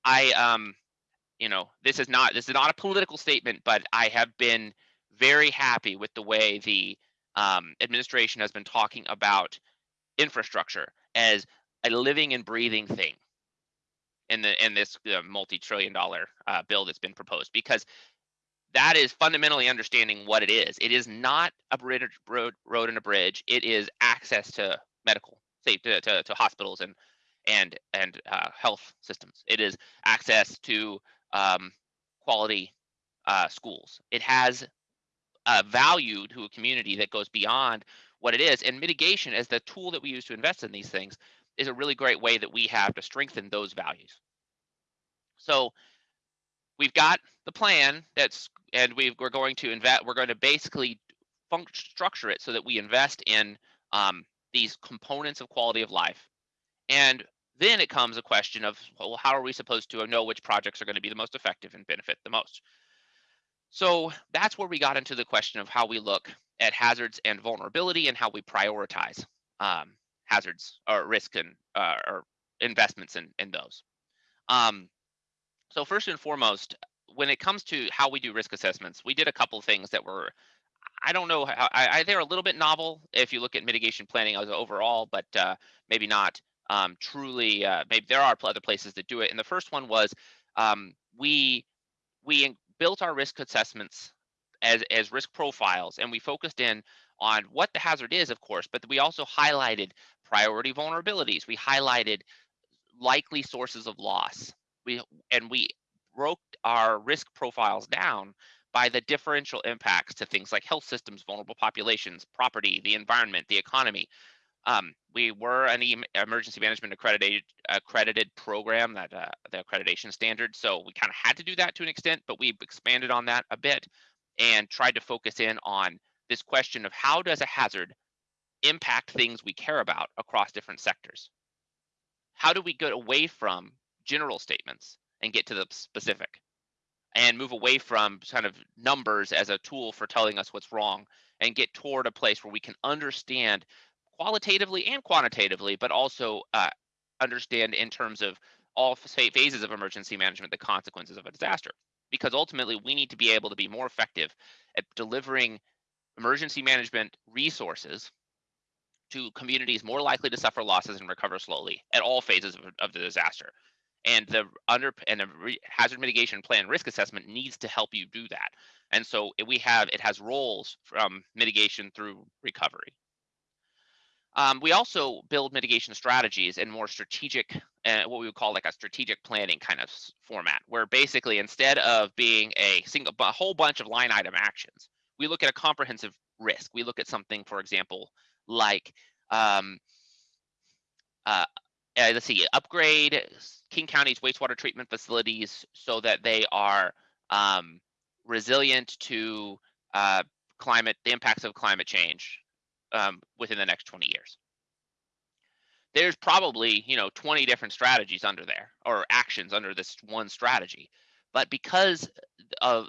I um you know this is not this is not a political statement but i have been very happy with the way the um, administration has been talking about infrastructure as a living and breathing thing in the in this uh, multi-trillion dollar uh, bill that's been proposed because that is fundamentally understanding what it is. It is not a bridge, road, road and a bridge. It is access to medical, say to, to, to hospitals and and and uh, health systems. It is access to um, quality uh, schools. It has a value to a community that goes beyond what it is. And mitigation as the tool that we use to invest in these things is a really great way that we have to strengthen those values. So we've got the plan that's and we we're going to invest we're going to basically structure it so that we invest in um, these components of quality of life. And then it comes a question of well how are we supposed to know which projects are going to be the most effective and benefit the most? So that's where we got into the question of how we look at hazards and vulnerability and how we prioritize um, hazards or risk and uh, or investments in, in those. Um, so first and foremost when it comes to how we do risk assessments, we did a couple of things that were, I don't know, I, I, they're a little bit novel if you look at mitigation planning as overall, but uh, maybe not um, truly. Uh, maybe there are other places that do it. And the first one was um, we we built our risk assessments as as risk profiles, and we focused in on what the hazard is, of course, but we also highlighted priority vulnerabilities. We highlighted likely sources of loss. We and we broke our risk profiles down by the differential impacts to things like health systems, vulnerable populations, property, the environment, the economy. Um, we were an emergency management accredited accredited program that uh, the accreditation standard, so we kind of had to do that to an extent, but we expanded on that a bit and tried to focus in on this question of how does a hazard impact things we care about across different sectors? How do we get away from general statements and get to the specific and move away from kind of numbers as a tool for telling us what's wrong and get toward a place where we can understand qualitatively and quantitatively, but also uh, understand in terms of all phases of emergency management the consequences of a disaster. Because ultimately, we need to be able to be more effective at delivering emergency management resources to communities more likely to suffer losses and recover slowly at all phases of, of the disaster and the under and the hazard mitigation plan risk assessment needs to help you do that. And so we have it has roles from mitigation through recovery. Um, we also build mitigation strategies in more strategic uh, what we would call like a strategic planning kind of format where basically instead of being a single a whole bunch of line item actions we look at a comprehensive risk. We look at something for example like um, uh, uh, let's see, upgrade King County's wastewater treatment facilities so that they are um, resilient to uh, climate, the impacts of climate change um, within the next 20 years. There's probably, you know, 20 different strategies under there or actions under this one strategy. But because of,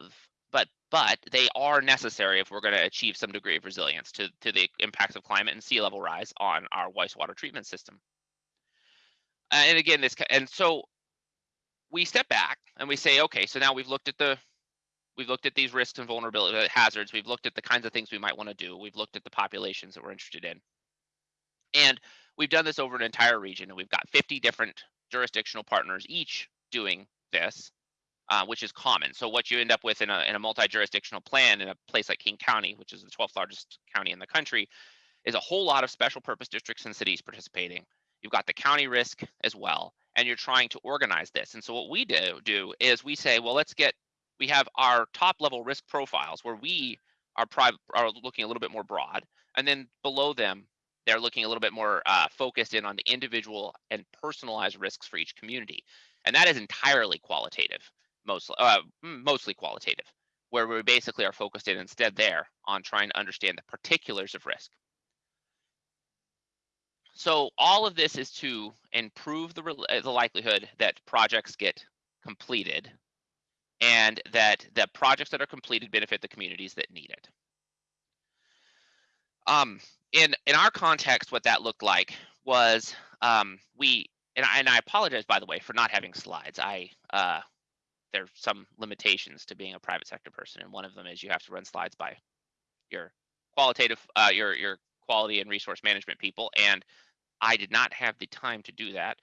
but, but they are necessary if we're going to achieve some degree of resilience to, to the impacts of climate and sea level rise on our wastewater treatment system. Uh, and again, this and so we step back and we say, okay, so now we've looked at the we've looked at these risks and vulnerability uh, hazards. We've looked at the kinds of things we might want to do. We've looked at the populations that we're interested in, and we've done this over an entire region. And we've got 50 different jurisdictional partners, each doing this, uh, which is common. So what you end up with in a in a multi-jurisdictional plan in a place like King County, which is the 12th largest county in the country, is a whole lot of special purpose districts and cities participating You've got the county risk as well, and you're trying to organize this. And so what we do do is we say, well, let's get we have our top level risk profiles where we are private are looking a little bit more broad, and then below them they're looking a little bit more uh, focused in on the individual and personalized risks for each community, and that is entirely qualitative, mostly uh, mostly qualitative, where we basically are focused in instead there on trying to understand the particulars of risk. So all of this is to improve the, uh, the likelihood that projects get completed and that the projects that are completed benefit the communities that need it. Um, in, in our context, what that looked like was um, we, and I, and I apologize, by the way, for not having slides. I uh, There's some limitations to being a private sector person, and one of them is you have to run slides by your qualitative, uh, your, your quality and resource management people. And I did not have the time to do that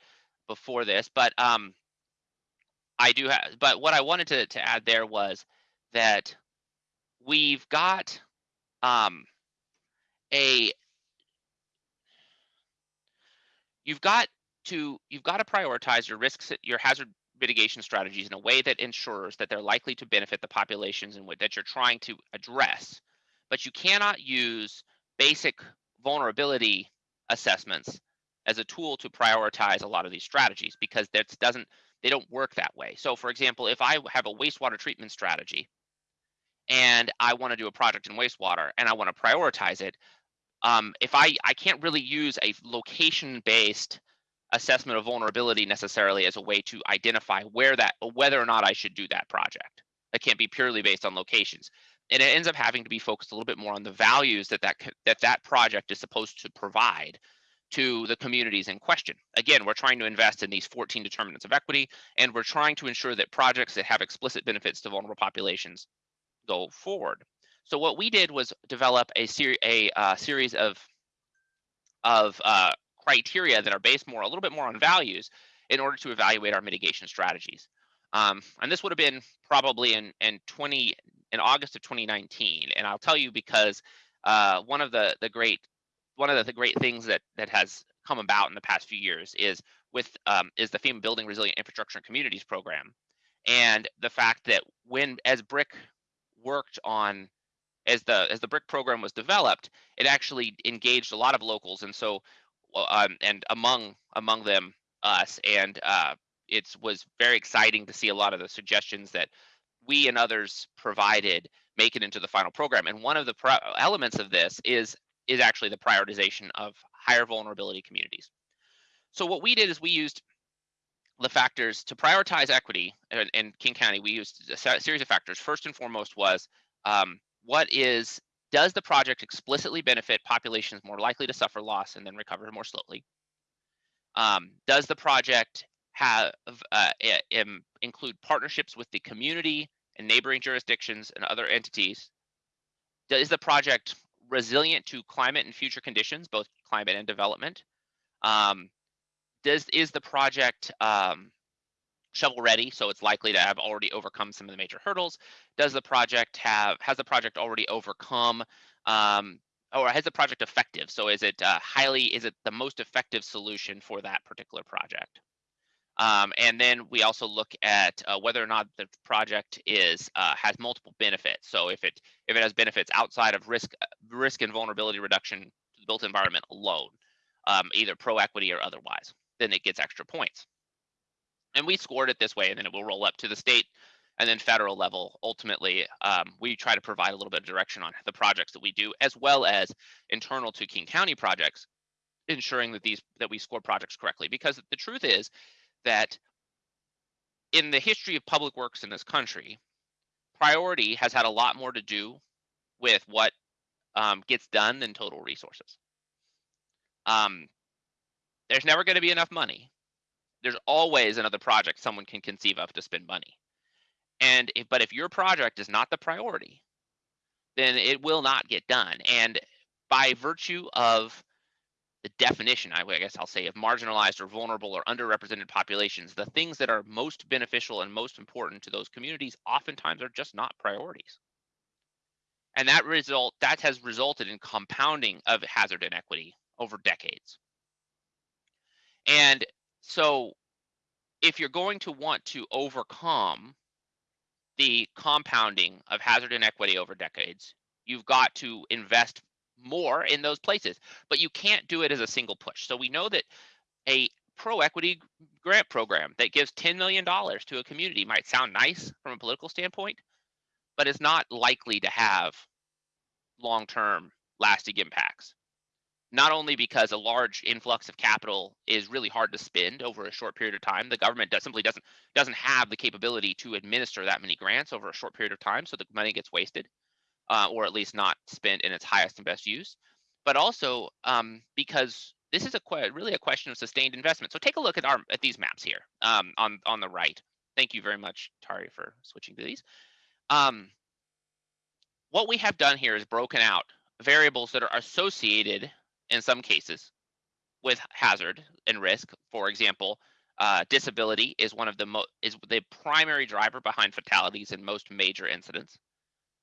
before this, but um, I do have. But what I wanted to to add there was that we've got um, a you've got to you've got to prioritize your risks your hazard mitigation strategies in a way that ensures that they're likely to benefit the populations in which that you're trying to address but you cannot use basic vulnerability assessments as a tool to prioritize a lot of these strategies because that doesn't they don't work that way. So for example, if I have a wastewater treatment strategy and I want to do a project in wastewater and I want to prioritize it, um, if I I can't really use a location based assessment of vulnerability necessarily as a way to identify where that whether or not I should do that project. It can't be purely based on locations. And it ends up having to be focused a little bit more on the values that that, that, that project is supposed to provide to the communities in question. Again, we're trying to invest in these 14 determinants of equity, and we're trying to ensure that projects that have explicit benefits to vulnerable populations go forward. So what we did was develop a, ser a uh, series of, of uh, criteria that are based more, a little bit more on values in order to evaluate our mitigation strategies. Um, and this would have been probably in, in 20, in August of 2019. And I'll tell you because uh, one of the, the great one of the, the, great things that that has come about in the past few years is with um, is the FEMA Building Resilient Infrastructure and Communities program, and the fact that when as BRIC worked on as the as the BRIC program was developed, it actually engaged a lot of locals, and so um, and among among them us, and uh, it was very exciting to see a lot of the suggestions that we and others provided make it into the final program. And one of the elements of this is is actually the prioritization of higher vulnerability communities. So what we did is we used the factors to prioritize equity in, in King County. We used a series of factors. First and foremost was um, what is does the project explicitly benefit populations more likely to suffer loss and then recover more slowly? Um, does the project have uh, include partnerships with the community and neighboring jurisdictions and other entities? Is the project resilient to climate and future conditions, both climate and development? Um, does is the project um, shovel ready, so it's likely to have already overcome some of the major hurdles? Does the project have has the project already overcome um, or has the project effective? So is it uh, highly is it the most effective solution for that particular project? Um, and then we also look at uh, whether or not the project is uh, has multiple benefits. So if it if it has benefits outside of risk uh, risk and vulnerability reduction to the built environment alone, um, either pro equity or otherwise, then it gets extra points. And we scored it this way, and then it will roll up to the state and then federal level. Ultimately, um, we try to provide a little bit of direction on the projects that we do, as well as internal to King County projects, ensuring that these that we score projects correctly. Because the truth is that in the history of public works in this country, priority has had a lot more to do with what um, gets done than total resources. Um, there's never going to be enough money. There's always another project someone can conceive of to spend money. And if, but if your project is not the priority, then it will not get done. And by virtue of the definition, I guess I'll say, of marginalized or vulnerable or underrepresented populations, the things that are most beneficial and most important to those communities oftentimes are just not priorities. And that result that has resulted in compounding of hazard inequity over decades. And so if you're going to want to overcome the compounding of hazard inequity over decades, you've got to invest more in those places, but you can't do it as a single push. So we know that a pro equity grant program that gives $10 million to a community might sound nice from a political standpoint, but it's not likely to have long-term lasting impacts. Not only because a large influx of capital is really hard to spend over a short period of time, the government does, simply doesn't doesn't have the capability to administer that many grants over a short period of time, so the money gets wasted uh, or at least not spent in its highest and best use, but also um, because this is a really a question of sustained investment. So take a look at our at these maps here um, on on the right. Thank you very much, Tari, for switching to these. Um, what we have done here is broken out variables that are associated in some cases with hazard and risk. For example, uh, disability is one of the is the primary driver behind fatalities in most major incidents.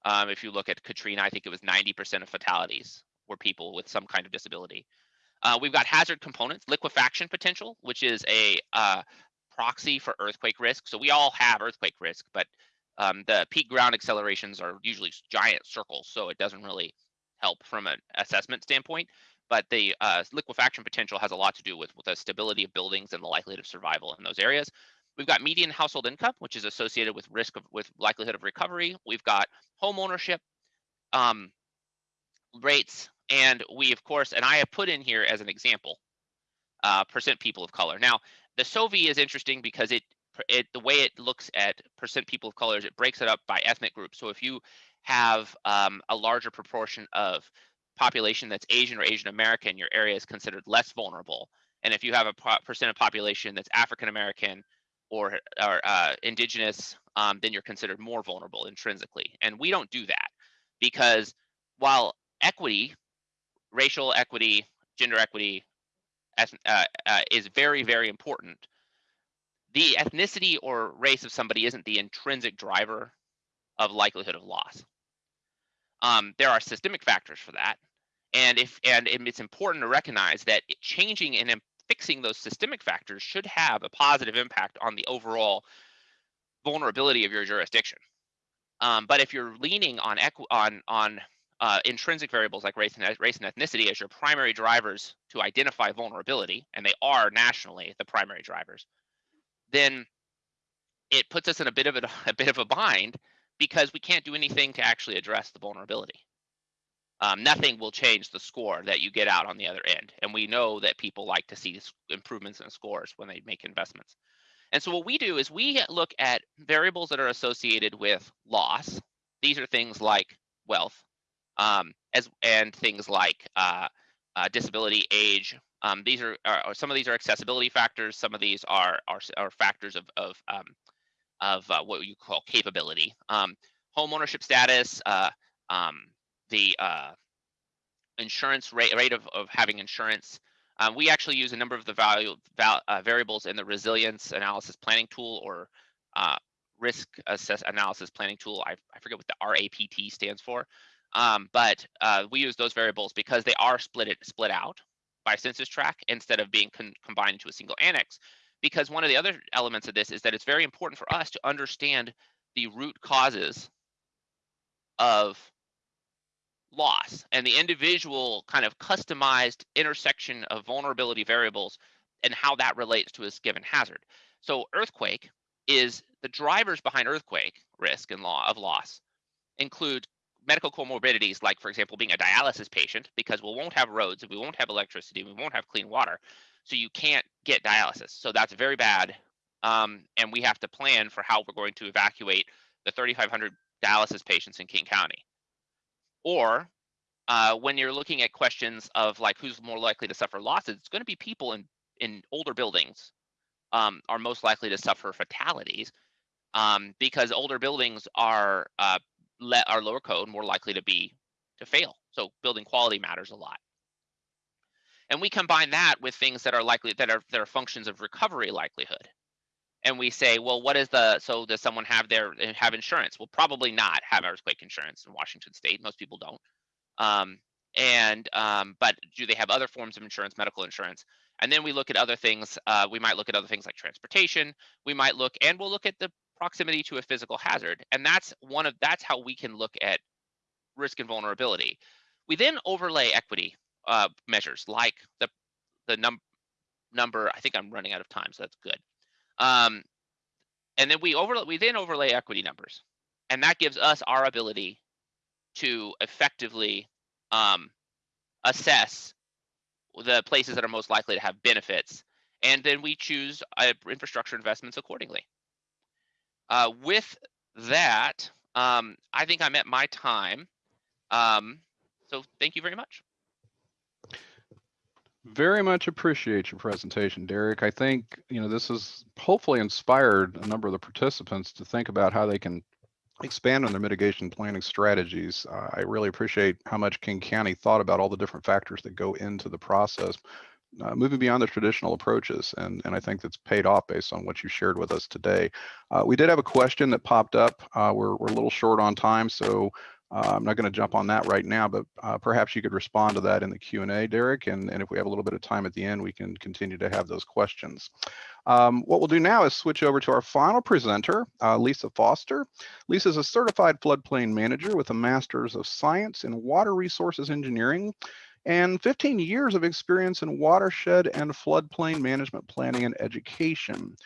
Um, if you look at Katrina, I think it was 90% of fatalities were people with some kind of disability. Uh, we've got hazard components, liquefaction potential, which is a uh, proxy for earthquake risk. So we all have earthquake risk, but um, the peak ground accelerations are usually giant circles, so it doesn't really help from an assessment standpoint. but the uh, liquefaction potential has a lot to do with, with the stability of buildings and the likelihood of survival in those areas. We've got median household income, which is associated with risk of with likelihood of recovery. We've got home ownership um, rates, and we of course, and I have put in here as an example, uh, percent people of color. Now, the SOVI is interesting because it it the way it looks at percent people of color is it breaks it up by ethnic groups. So if you have um, a larger proportion of population that's Asian or Asian American, your area is considered less vulnerable. And if you have a percent of population that's African American or, are uh, indigenous, um, then you're considered more vulnerable intrinsically. And we don't do that because while equity, racial equity, gender equity uh, uh, is very, very important, the ethnicity or race of somebody isn't the intrinsic driver of likelihood of loss. Um, there are systemic factors for that. And if and it's important to recognize that changing and fixing those systemic factors should have a positive impact on the overall vulnerability of your jurisdiction. Um, but if you're leaning on on on uh, intrinsic variables like race and race and ethnicity as your primary drivers to identify vulnerability, and they are nationally the primary drivers, then it puts us in a bit of a, a bit of a bind because we can't do anything to actually address the vulnerability. Um, nothing will change the score that you get out on the other end. And we know that people like to see improvements in scores when they make investments. And so what we do is we look at variables that are associated with loss. These are things like wealth, um, as and things like uh, uh, disability, age. Um, these are, are, some of these are accessibility factors. Some of these are are, are factors of of um, of uh, what you call capability. Um, home ownership status, uh, um, the uh, insurance rate, rate of, of having insurance. Um, we actually use a number of the value val, uh, variables in the resilience analysis planning tool or uh, risk assess analysis planning tool. I, I forget what the RAPT stands for, um, but uh, we use those variables because they are split it, split out by census tract instead of being combined into a single annex because one of the other elements of this is that it's very important for us to understand the root causes of loss and the individual kind of customized intersection of vulnerability variables and how that relates to a given hazard. So earthquake is the drivers behind earthquake risk and law of loss include medical comorbidities like for example being a dialysis patient because we won't have roads we won't have electricity we won't have clean water so you can't get dialysis. So that's very bad. Um, and we have to plan for how we're going to evacuate the 3,500 dialysis patients in King County. Or uh, when you're looking at questions of like who's more likely to suffer losses, it's going to be people in in older buildings um, are most likely to suffer fatalities um, because older buildings are uh, le- are lower code, more likely to be to fail. So building quality matters a lot. And we combine that with things that are likely that are that are functions of recovery likelihood. And we say, well, what is the so does someone have their have insurance? Well, probably not have earthquake insurance in Washington State. Most people don't. Um, and um, but do they have other forms of insurance, medical insurance? And then we look at other things. Uh, we might look at other things like transportation. We might look and we'll look at the proximity to a physical hazard. And that's one of that's how we can look at risk and vulnerability. We then overlay equity uh, measures like the the num number. I think I'm running out of time, so that's good. Um, and then we overlay we then overlay equity numbers, and that gives us our ability to effectively um, assess the places that are most likely to have benefits, and then we choose uh, infrastructure investments accordingly. Uh, with that, um, I think I'm at my time. Um, so thank you very much. Very much appreciate your presentation, Derek. I think, you know, this has hopefully inspired a number of the participants to think about how they can expand on their mitigation planning strategies. Uh, I really appreciate how much King County thought about all the different factors that go into the process, uh, moving beyond the traditional approaches. And, and I think that's paid off based on what you shared with us today. Uh, we did have a question that popped up. Uh, we're, we're a little short on time, so uh, I'm not going to jump on that right now, but uh, perhaps you could respond to that in the Q&A, Derek, and, and if we have a little bit of time at the end, we can continue to have those questions. Um, what we'll do now is switch over to our final presenter, uh, Lisa Foster. Lisa is a certified floodplain manager with a Master's of Science in Water Resources Engineering and 15 years of experience in watershed and floodplain management planning and education.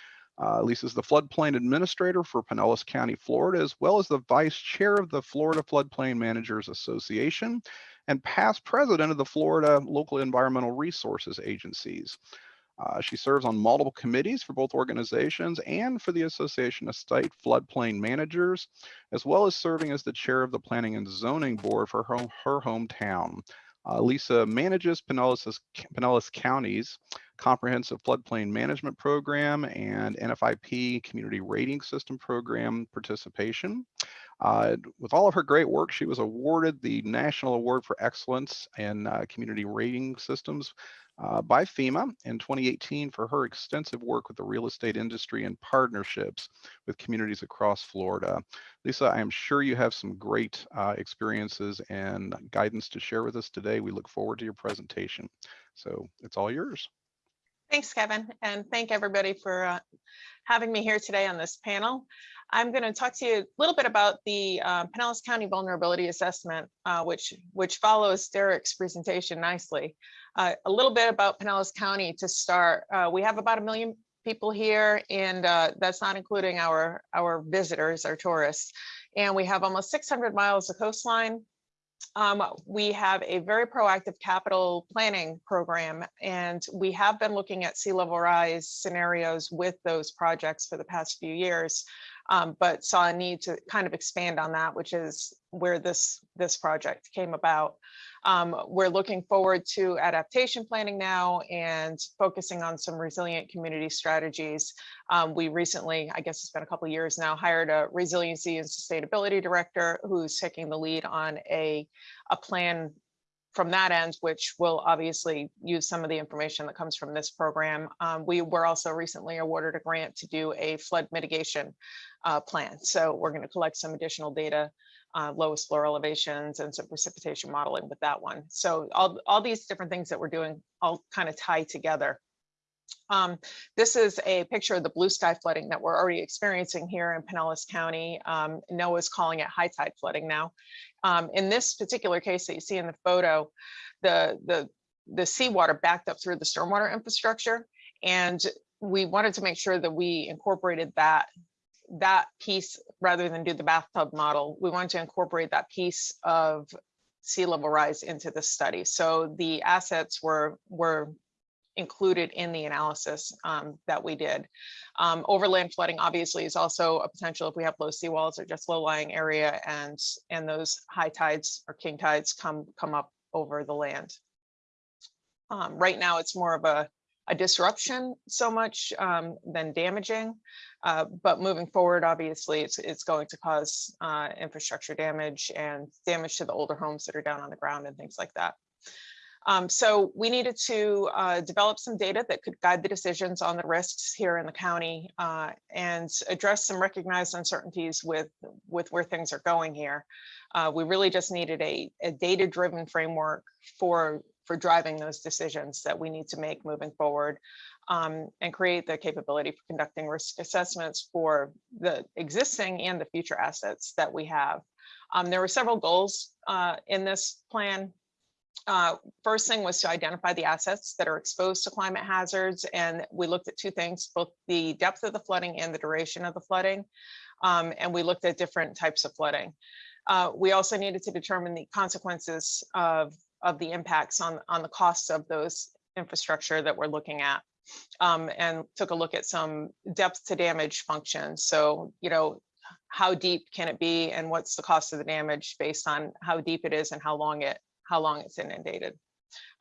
Uh, Lisa's the floodplain administrator for Pinellas County, Florida, as well as the vice chair of the Florida Floodplain Managers Association and past president of the Florida Local Environmental Resources Agencies. Uh, she serves on multiple committees for both organizations and for the Association of State Floodplain Managers, as well as serving as the chair of the Planning and Zoning Board for her, her hometown. Uh, Lisa manages Pinellas, Pinellas County's comprehensive floodplain management program and NFIP community rating system program participation. Uh, with all of her great work, she was awarded the National Award for Excellence in uh, Community Rating Systems uh, by FEMA in 2018 for her extensive work with the real estate industry and partnerships with communities across Florida. Lisa, I am sure you have some great uh, experiences and guidance to share with us today. We look forward to your presentation. So it's all yours. Thanks, Kevin, and thank everybody for uh, having me here today on this panel. I'm going to talk to you a little bit about the uh, Pinellas County Vulnerability Assessment, uh, which, which follows Derek's presentation nicely. Uh, a little bit about Pinellas County to start. Uh, we have about a million people here, and uh, that's not including our, our visitors, our tourists. And we have almost 600 miles of coastline, um, we have a very proactive capital planning program, and we have been looking at sea level rise scenarios with those projects for the past few years, um, but saw a need to kind of expand on that, which is where this this project came about. Um, we're looking forward to adaptation planning now and focusing on some resilient community strategies. Um, we recently, I guess it's been a couple years now, hired a resiliency and sustainability director who's taking the lead on a, a plan from that end, which will obviously use some of the information that comes from this program. Um, we were also recently awarded a grant to do a flood mitigation uh, plan. So we're going to collect some additional data uh, lowest floor elevations and some precipitation modeling with that one. So all, all these different things that we're doing all kind of tie together. Um, this is a picture of the blue sky flooding that we're already experiencing here in Pinellas County. Um, NOAA's calling it high tide flooding now. Um, in this particular case that you see in the photo, the, the, the seawater backed up through the stormwater infrastructure. And we wanted to make sure that we incorporated that that piece rather than do the bathtub model, we want to incorporate that piece of sea level rise into the study. So the assets were were included in the analysis um, that we did. Um, overland flooding obviously is also a potential if we have low seawalls or just low lying area and and those high tides or king tides come come up over the land. Um, right now it's more of a a disruption so much um, than damaging. Uh, but moving forward, obviously, it's, it's going to cause uh, infrastructure damage and damage to the older homes that are down on the ground and things like that. Um, so we needed to uh, develop some data that could guide the decisions on the risks here in the county uh, and address some recognized uncertainties with, with where things are going here. Uh, we really just needed a, a data-driven framework for for driving those decisions that we need to make moving forward um, and create the capability for conducting risk assessments for the existing and the future assets that we have. Um, there were several goals uh, in this plan. Uh, first thing was to identify the assets that are exposed to climate hazards. And we looked at two things, both the depth of the flooding and the duration of the flooding. Um, and we looked at different types of flooding. Uh, we also needed to determine the consequences of of the impacts on, on the costs of those infrastructure that we're looking at. Um, and took a look at some depth to damage functions. So, you know, how deep can it be and what's the cost of the damage based on how deep it is and how long it how long it's inundated.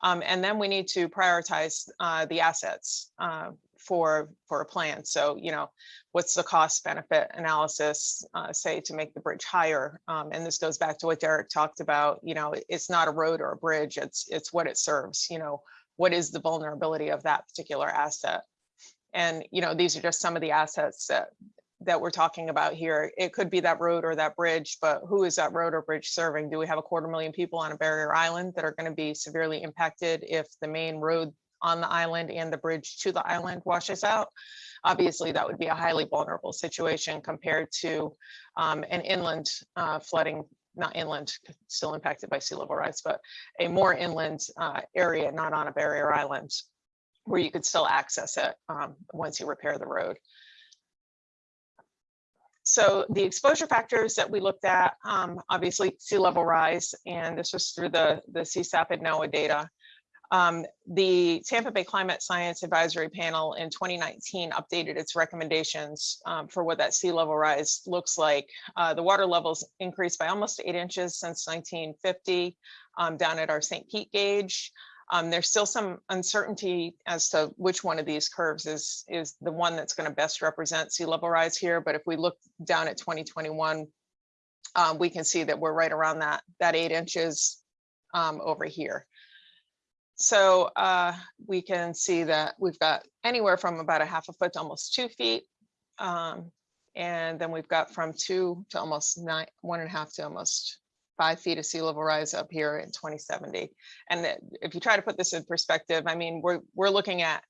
Um, and then we need to prioritize uh, the assets uh, for for a plan. So, you know, what's the cost benefit analysis, uh, say to make the bridge higher? Um, and this goes back to what Derek talked about. You know, it's not a road or a bridge. It's it's what it serves. You know, what is the vulnerability of that particular asset? And you know, these are just some of the assets that that we're talking about here. It could be that road or that bridge, but who is that road or bridge serving? Do we have a quarter million people on a barrier island that are going to be severely impacted if the main road on the island and the bridge to the island washes out, obviously that would be a highly vulnerable situation compared to um, an inland uh, flooding not inland, still impacted by sea level rise, but a more inland uh, area, not on a barrier island, where you could still access it um, once you repair the road. So the exposure factors that we looked at, um, obviously sea level rise, and this was through the, the CSAP and NOAA data. Um, the Tampa Bay Climate Science Advisory Panel in 2019 updated its recommendations um, for what that sea level rise looks like. Uh, the water levels increased by almost eight inches since 1950 um, down at our St. Pete gauge. Um, there's still some uncertainty as to which one of these curves is, is the one that's going to best represent sea level rise here. But if we look down at 2021, um, we can see that we're right around that, that eight inches um, over here. So uh, we can see that we've got anywhere from about a half a foot to almost two feet. Um, and then we've got from two to almost nine, one and a half to almost five feet of sea level rise up here in 2070. And if you try to put this in perspective, I mean, we're, we're looking at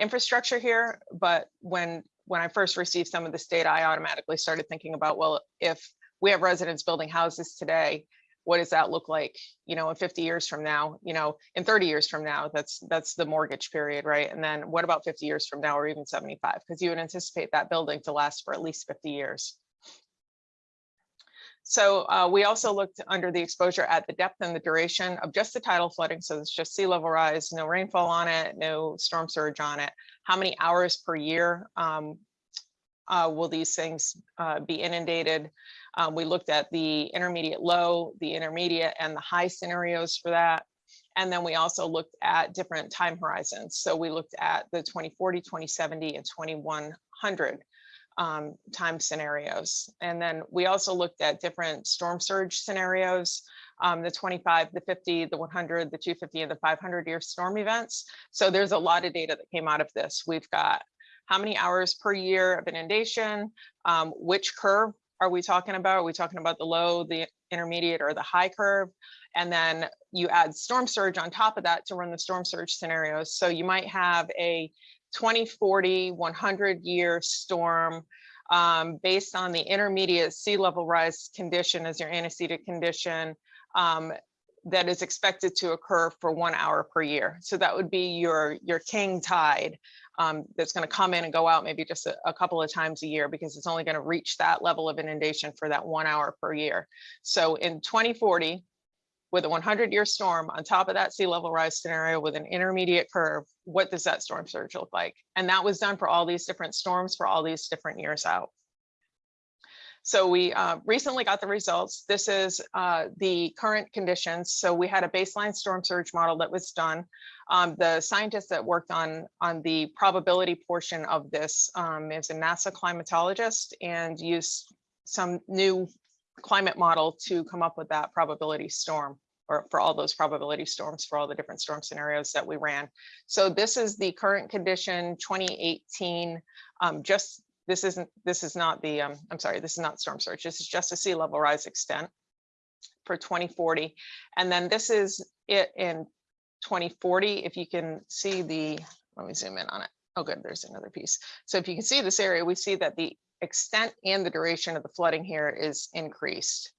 infrastructure here, but when, when I first received some of this data, I automatically started thinking about, well, if we have residents building houses today, what does that look like, you know, in 50 years from now, you know, in 30 years from now, that's, that's the mortgage period, right? And then what about 50 years from now, or even 75? Because you would anticipate that building to last for at least 50 years. So uh, we also looked under the exposure at the depth and the duration of just the tidal flooding. So it's just sea level rise, no rainfall on it, no storm surge on it. How many hours per year um, uh, will these things uh, be inundated? Um, we looked at the intermediate low, the intermediate and the high scenarios for that. And then we also looked at different time horizons. So we looked at the 2040, 2070 and 2100 um, time scenarios. And then we also looked at different storm surge scenarios, um, the 25, the 50, the 100, the 250 and the 500 year storm events. So there's a lot of data that came out of this. We've got how many hours per year of inundation, um, which curve are we talking about? Are we talking about the low, the intermediate or the high curve? And then you add storm surge on top of that to run the storm surge scenarios. So you might have a 2040, 100 year storm um, based on the intermediate sea level rise condition as your antecedent condition um, that is expected to occur for one hour per year. So that would be your, your king tide um, that's going to come in and go out maybe just a, a couple of times a year because it's only going to reach that level of inundation for that one hour per year. So in 2040, with a 100 year storm on top of that sea level rise scenario with an intermediate curve, what does that storm surge look like? And that was done for all these different storms for all these different years out. So we uh, recently got the results. This is uh, the current conditions. So we had a baseline storm surge model that was done. Um, the scientist that worked on, on the probability portion of this um, is a NASA climatologist and used some new climate model to come up with that probability storm or for all those probability storms for all the different storm scenarios that we ran. So this is the current condition 2018, um, just this isn't, this is not the, um, I'm sorry, this is not storm surge. This is just a sea level rise extent for 2040. And then this is it in 2040. If you can see the, let me zoom in on it. Oh, good, there's another piece. So if you can see this area, we see that the extent and the duration of the flooding here is increased.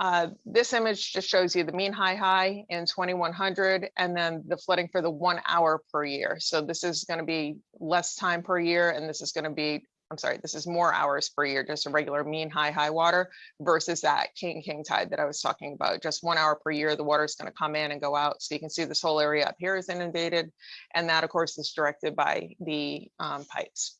Uh, this image just shows you the mean high high in 2100 and then the flooding for the one hour per year. So this is going to be less time per year and this is going to be, I'm sorry, this is more hours per year, just a regular mean high high water versus that king king tide that I was talking about. Just one hour per year, the water is going to come in and go out. So you can see this whole area up here is inundated. And that of course is directed by the um, pipes.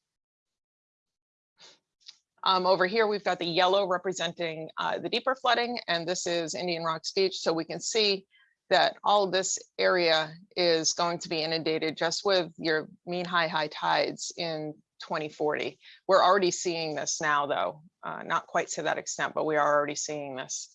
Um, over here, we've got the yellow representing uh, the deeper flooding, and this is Indian Rocks Beach. So we can see that all this area is going to be inundated just with your mean high high tides in 2040. We're already seeing this now, though, uh, not quite to that extent, but we are already seeing this.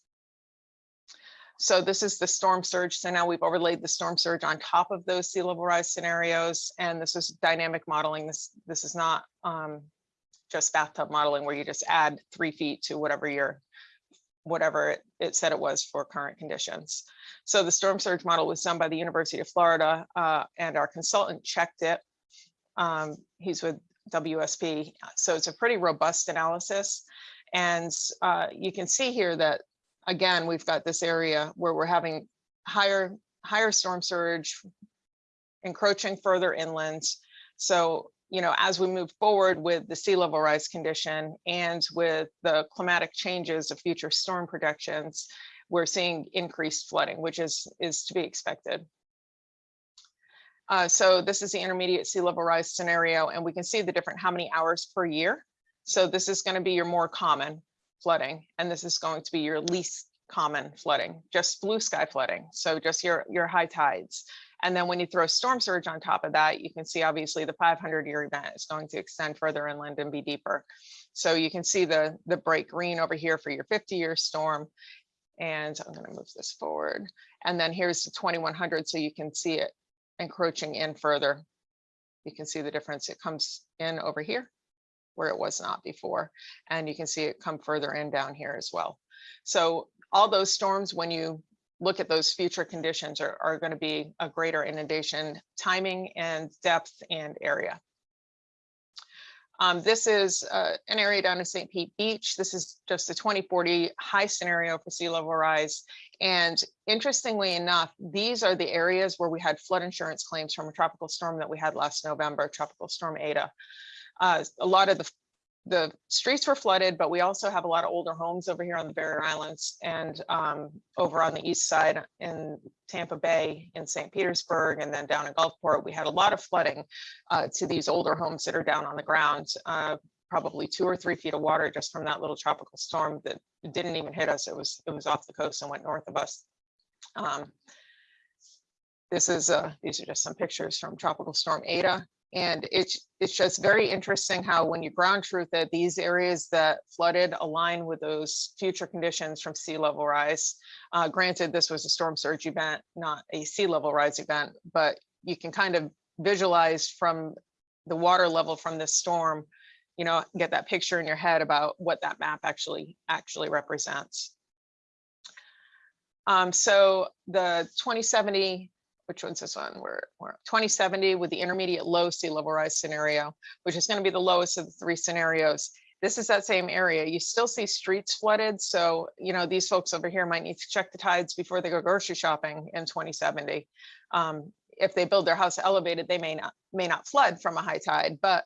So this is the storm surge. So now we've overlaid the storm surge on top of those sea level rise scenarios, and this is dynamic modeling. This this is not um, just bathtub modeling where you just add three feet to whatever your whatever it, it said it was for current conditions. So the storm surge model was done by the University of Florida uh, and our consultant checked it. Um, he's with WSP. So it's a pretty robust analysis. And uh, you can see here that, again, we've got this area where we're having higher, higher storm surge encroaching further inland. So, you know, as we move forward with the sea level rise condition and with the climatic changes of future storm projections, we're seeing increased flooding, which is, is to be expected. Uh, so this is the intermediate sea level rise scenario, and we can see the different how many hours per year. So this is going to be your more common flooding, and this is going to be your least common flooding, just blue sky flooding. So just your, your high tides. And then when you throw storm surge on top of that, you can see obviously the 500 year event is going to extend further inland and be deeper. So you can see the, the bright green over here for your 50 year storm. And I'm going to move this forward. And then here's the 2100 so you can see it encroaching in further. You can see the difference. It comes in over here where it was not before. And you can see it come further in down here as well. So all those storms, when you look at those future conditions are, are going to be a greater inundation timing and depth and area. Um, this is uh, an area down in St. Pete Beach. This is just a 2040 high scenario for sea level rise. And interestingly enough, these are the areas where we had flood insurance claims from a tropical storm that we had last November, Tropical Storm Eta. Uh, a lot of the the streets were flooded, but we also have a lot of older homes over here on the Barrier Islands and um, over on the east side in Tampa Bay, in St. Petersburg, and then down in Gulfport, we had a lot of flooding uh, to these older homes that are down on the ground. Uh, probably two or three feet of water just from that little tropical storm that didn't even hit us. It was it was off the coast and went north of us. Um, this is uh, these are just some pictures from Tropical Storm Eta. And it's, it's just very interesting how when you ground truth that these areas that flooded align with those future conditions from sea level rise. Uh, granted, this was a storm surge event, not a sea level rise event, but you can kind of visualize from the water level from this storm, you know, get that picture in your head about what that map actually actually represents. Um, so the 2070 which one's this one? We're, we're 2070 with the intermediate low sea level rise scenario, which is going to be the lowest of the three scenarios. This is that same area. You still see streets flooded. So, you know, these folks over here might need to check the tides before they go grocery shopping in 2070. Um, if they build their house elevated, they may not may not flood from a high tide, but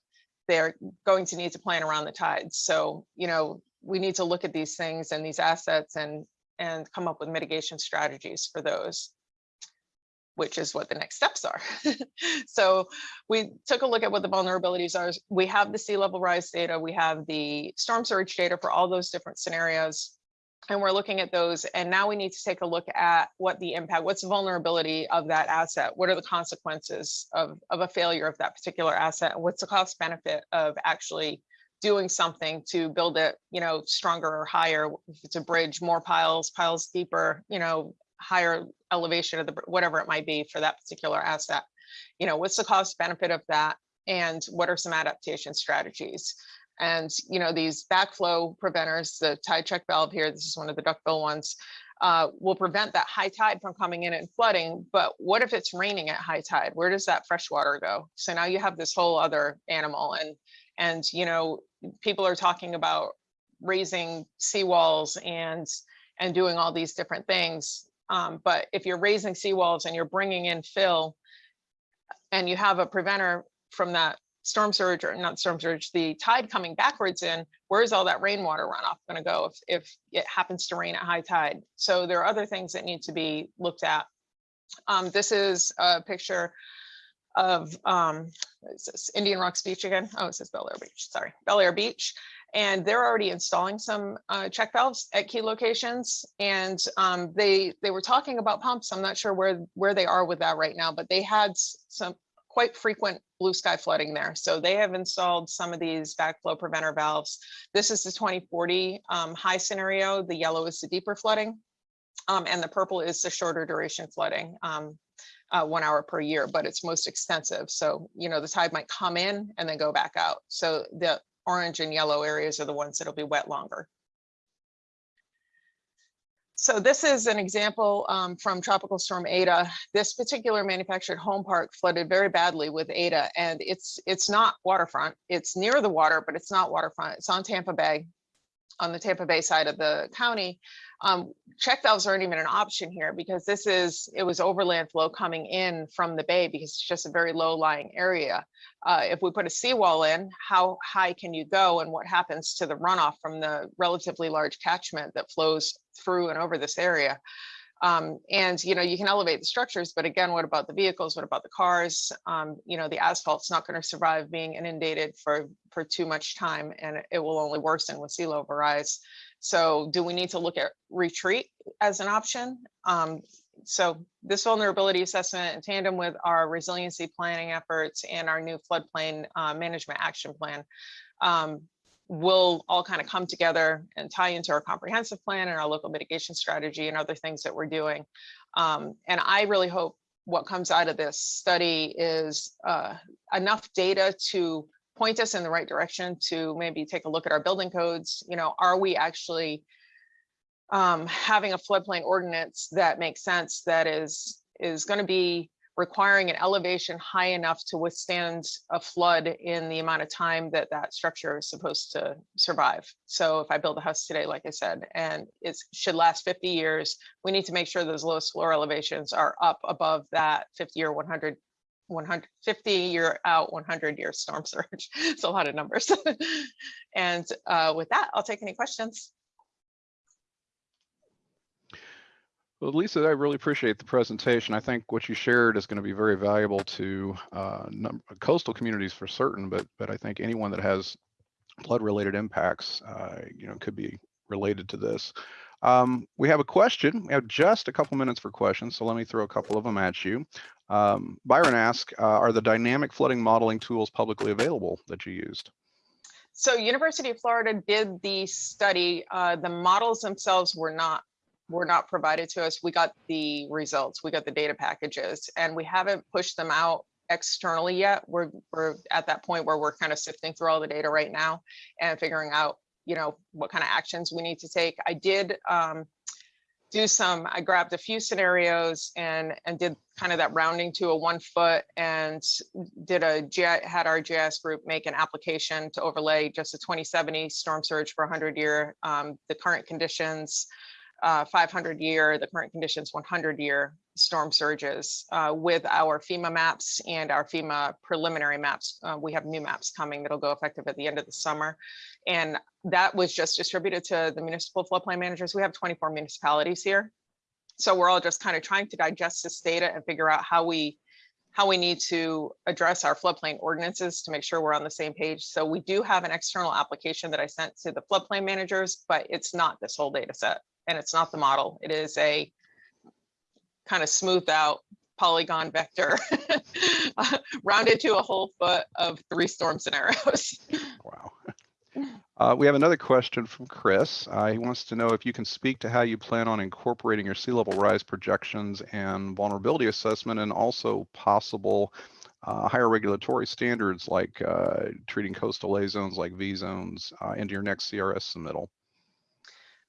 they're going to need to plan around the tides. So, you know, we need to look at these things and these assets and and come up with mitigation strategies for those which is what the next steps are. so we took a look at what the vulnerabilities are. We have the sea level rise data, we have the storm surge data for all those different scenarios. And we're looking at those. And now we need to take a look at what the impact, what's the vulnerability of that asset? What are the consequences of, of a failure of that particular asset? What's the cost benefit of actually doing something to build it, you know, stronger or higher? If it's a bridge, more piles, piles deeper, you know, higher elevation of the whatever it might be for that particular asset. You know, what's the cost benefit of that? And what are some adaptation strategies? And, you know, these backflow preventers, the tide check valve here, this is one of the duckbill ones, uh, will prevent that high tide from coming in and flooding. But what if it's raining at high tide? Where does that fresh water go? So now you have this whole other animal and, and, you know, people are talking about raising seawalls and, and doing all these different things um, but if you're raising seawalls and you're bringing in fill and you have a preventer from that storm surge or not storm surge, the tide coming backwards in, where's all that rainwater runoff going to go if, if it happens to rain at high tide? So there are other things that need to be looked at. Um, this is a picture of um, is Indian Rocks Beach again? Oh, it says Belleair Beach. Sorry, Belleair Beach and they're already installing some uh, check valves at key locations. And um, they they were talking about pumps. I'm not sure where where they are with that right now, but they had some quite frequent blue sky flooding there. So they have installed some of these backflow preventer valves. This is the 2040 um, high scenario. The yellow is the deeper flooding. Um, and the purple is the shorter duration flooding. Um, uh, one hour per year, but it's most extensive. So, you know, the tide might come in and then go back out. So the orange and yellow areas are the ones that'll be wet longer. So this is an example um, from Tropical Storm Eta. This particular manufactured home park flooded very badly with Eta, and it's it's not waterfront. It's near the water, but it's not waterfront. It's on Tampa Bay. on the Tampa Bay side of the county, um, check valves aren't even an option here because this is, it was overland flow coming in from the bay because it's just a very low lying area. Uh, if we put a seawall in, how high can you go and what happens to the runoff from the relatively large catchment that flows through and over this area? Um, and you know, you can elevate the structures, but again, what about the vehicles? What about the cars? Um, you know, the asphalt's not going to survive being inundated for for too much time, and it will only worsen with sea level rise. So, do we need to look at retreat as an option? Um, so, this vulnerability assessment in tandem with our resiliency planning efforts and our new floodplain uh, management action plan um, will all kind of come together and tie into our comprehensive plan and our local mitigation strategy and other things that we're doing. Um, and I really hope what comes out of this study is uh, enough data to point us in the right direction to maybe take a look at our building codes. You know, are we actually um, having a floodplain ordinance that makes sense that is is going to be requiring an elevation high enough to withstand a flood in the amount of time that that structure is supposed to survive. So if I build a house today, like I said, and it should last 50 years, we need to make sure those lowest floor elevations are up above that 50 or 100 150 year out 100 year storm surge it's a lot of numbers and uh, with that i'll take any questions Well, Lisa, I really appreciate the presentation. I think what you shared is going to be very valuable to uh, coastal communities for certain, but but I think anyone that has flood-related impacts, uh, you know, could be related to this. Um, we have a question. We have just a couple minutes for questions, so let me throw a couple of them at you. Um, Byron asked, uh, are the dynamic flooding modeling tools publicly available that you used? so university of florida did the study uh, the models themselves were not were not provided to us. We got the results, we got the data packages, and we haven't pushed them out externally yet. We're, we're at that point where we're kind of sifting through all the data right now and figuring out, you know, what kind of actions we need to take. I did um, do some, I grabbed a few scenarios and and did kind of that rounding to a one foot and did a had our GIS group make an application to overlay just a 2070 storm surge for 100 year, um, the current conditions, uh, 500 year, the current conditions 100 year storm surges uh, with our FEMA maps and our FEMA preliminary maps. Uh, we have new maps coming that'll go effective at the end of the summer. And that was just distributed to the municipal floodplain managers. We have 24 municipalities here. So we're all just kind of trying to digest this data and figure out how we how we need to address our floodplain ordinances to make sure we're on the same page. So we do have an external application that I sent to the floodplain managers, but it's not this whole data set and it's not the model. It is a kind of smoothed out polygon vector uh, rounded to a whole foot of three storm scenarios. Wow. Uh, we have another question from Chris. Uh, he wants to know if you can speak to how you plan on incorporating your sea level rise projections and vulnerability assessment and also possible uh, higher regulatory standards like uh, treating coastal A zones like V zones uh, into your next CRS submittal.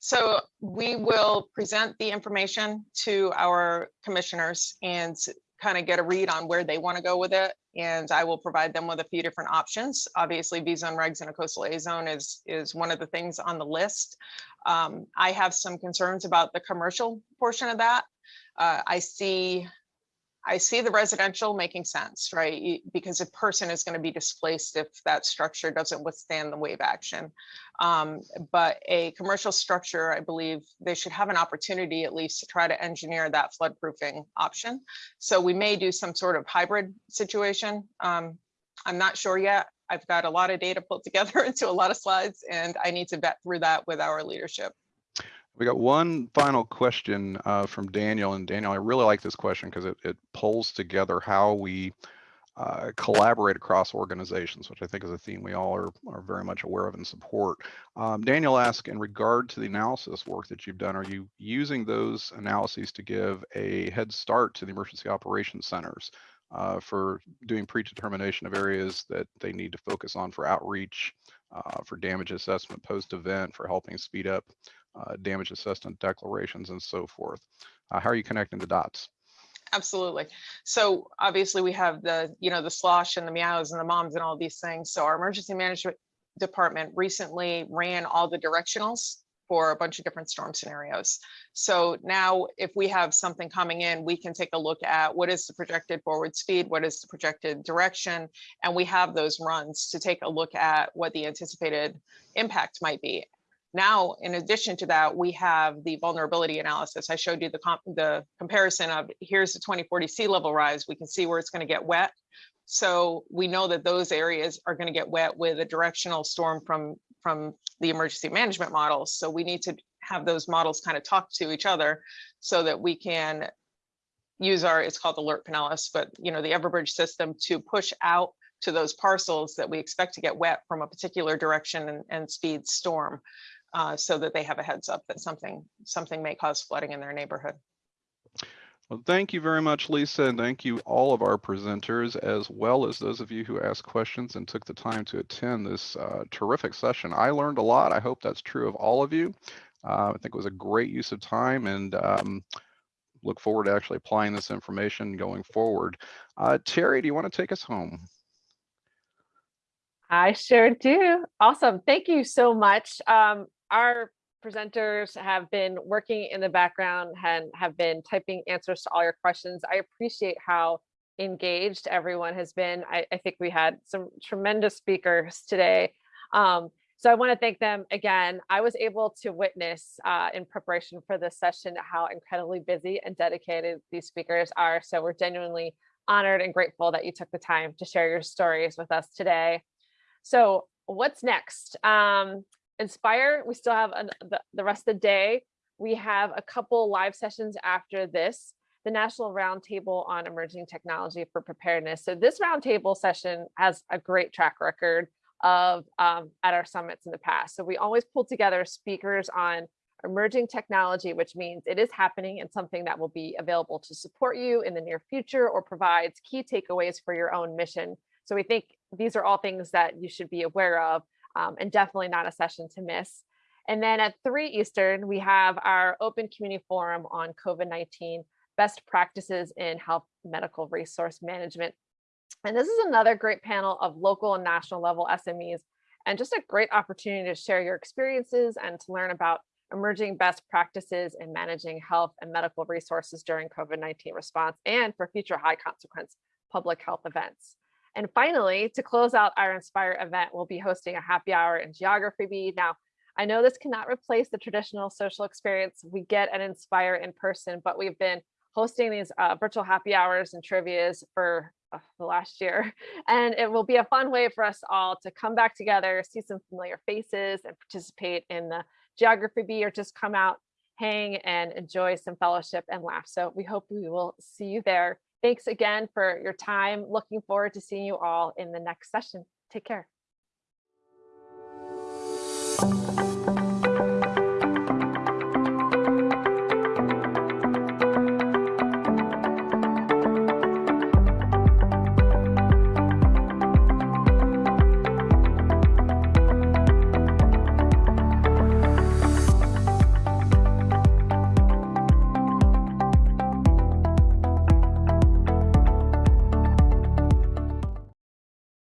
So we will present the information to our commissioners and kind of get a read on where they want to go with it. And I will provide them with a few different options. Obviously, V zone regs in a coastal A zone is, is one of the things on the list. Um, I have some concerns about the commercial portion of that. Uh, I see I see the residential making sense, right? Because a person is going to be displaced if that structure doesn't withstand the wave action. Um, but a commercial structure, I believe they should have an opportunity at least to try to engineer that flood proofing option. So we may do some sort of hybrid situation. Um, I'm not sure yet. I've got a lot of data put together into a lot of slides and I need to vet through that with our leadership. We got one final question uh, from Daniel, and Daniel, I really like this question because it, it pulls together how we uh, collaborate across organizations, which I think is a theme we all are, are very much aware of and support. Um, Daniel asked, in regard to the analysis work that you've done, are you using those analyses to give a head start to the emergency operations centers uh, for doing predetermination of areas that they need to focus on for outreach, uh, for damage assessment post-event, for helping speed up uh, damage assessment declarations and so forth. Uh, how are you connecting the dots? Absolutely. So obviously we have the, you know, the SLOSH and the MEOWs and the MOMs and all these things. So our emergency management department recently ran all the directionals for a bunch of different storm scenarios. So now if we have something coming in, we can take a look at what is the projected forward speed, what is the projected direction, and we have those runs to take a look at what the anticipated impact might be. Now, in addition to that, we have the vulnerability analysis. I showed you the comp the comparison of here's the 2040 sea level rise. We can see where it's going to get wet. So we know that those areas are going to get wet with a directional storm from from the emergency management models. So we need to have those models kind of talk to each other so that we can use our, it's called Alert Pinellas, but you know, the Everbridge system to push out to those parcels that we expect to get wet from a particular direction and, and speed storm uh, so that they have a heads up that something something may cause flooding in their neighborhood. Well, thank you very much, Lisa, and thank you all of our presenters, as well as those of you who asked questions and took the time to attend this uh, terrific session. I learned a lot. I hope that's true of all of you. Uh, I think it was a great use of time and um, look forward to actually applying this information going forward. Uh, Terry, do you want to take us home? I sure do. Awesome. Thank you so much. Um, our presenters have been working in the background and have been typing answers to all your questions. I appreciate how engaged everyone has been. I, I think we had some tremendous speakers today. Um, so I want to thank them again. I was able to witness uh, in preparation for this session how incredibly busy and dedicated these speakers are. So we're genuinely honored and grateful that you took the time to share your stories with us today. So what's next? Um, Inspire, we still have an, the, the rest of the day. We have a couple live sessions after this, the National Roundtable on Emerging Technology for Preparedness. So this roundtable session has a great track record of um, at our summits in the past. So we always pull together speakers on emerging technology, which means it is happening and something that will be available to support you in the near future or provides key takeaways for your own mission. So we think these are all things that you should be aware of um, and definitely not a session to miss. And then at 3 Eastern, we have our open community forum on COVID-19 best practices in health medical resource management. And this is another great panel of local and national level SMEs and just a great opportunity to share your experiences and to learn about emerging best practices in managing health and medical resources during COVID-19 response and for future high consequence public health events. And finally, to close out our Inspire event, we'll be hosting a happy hour in Geography Bee. Now, I know this cannot replace the traditional social experience we get at Inspire in person, but we've been hosting these uh, virtual happy hours and trivias for uh, the last year. And it will be a fun way for us all to come back together, see some familiar faces and participate in the Geography Bee or just come out, hang and enjoy some fellowship and laugh. So we hope we will see you there. Thanks again for your time. Looking forward to seeing you all in the next session. Take care.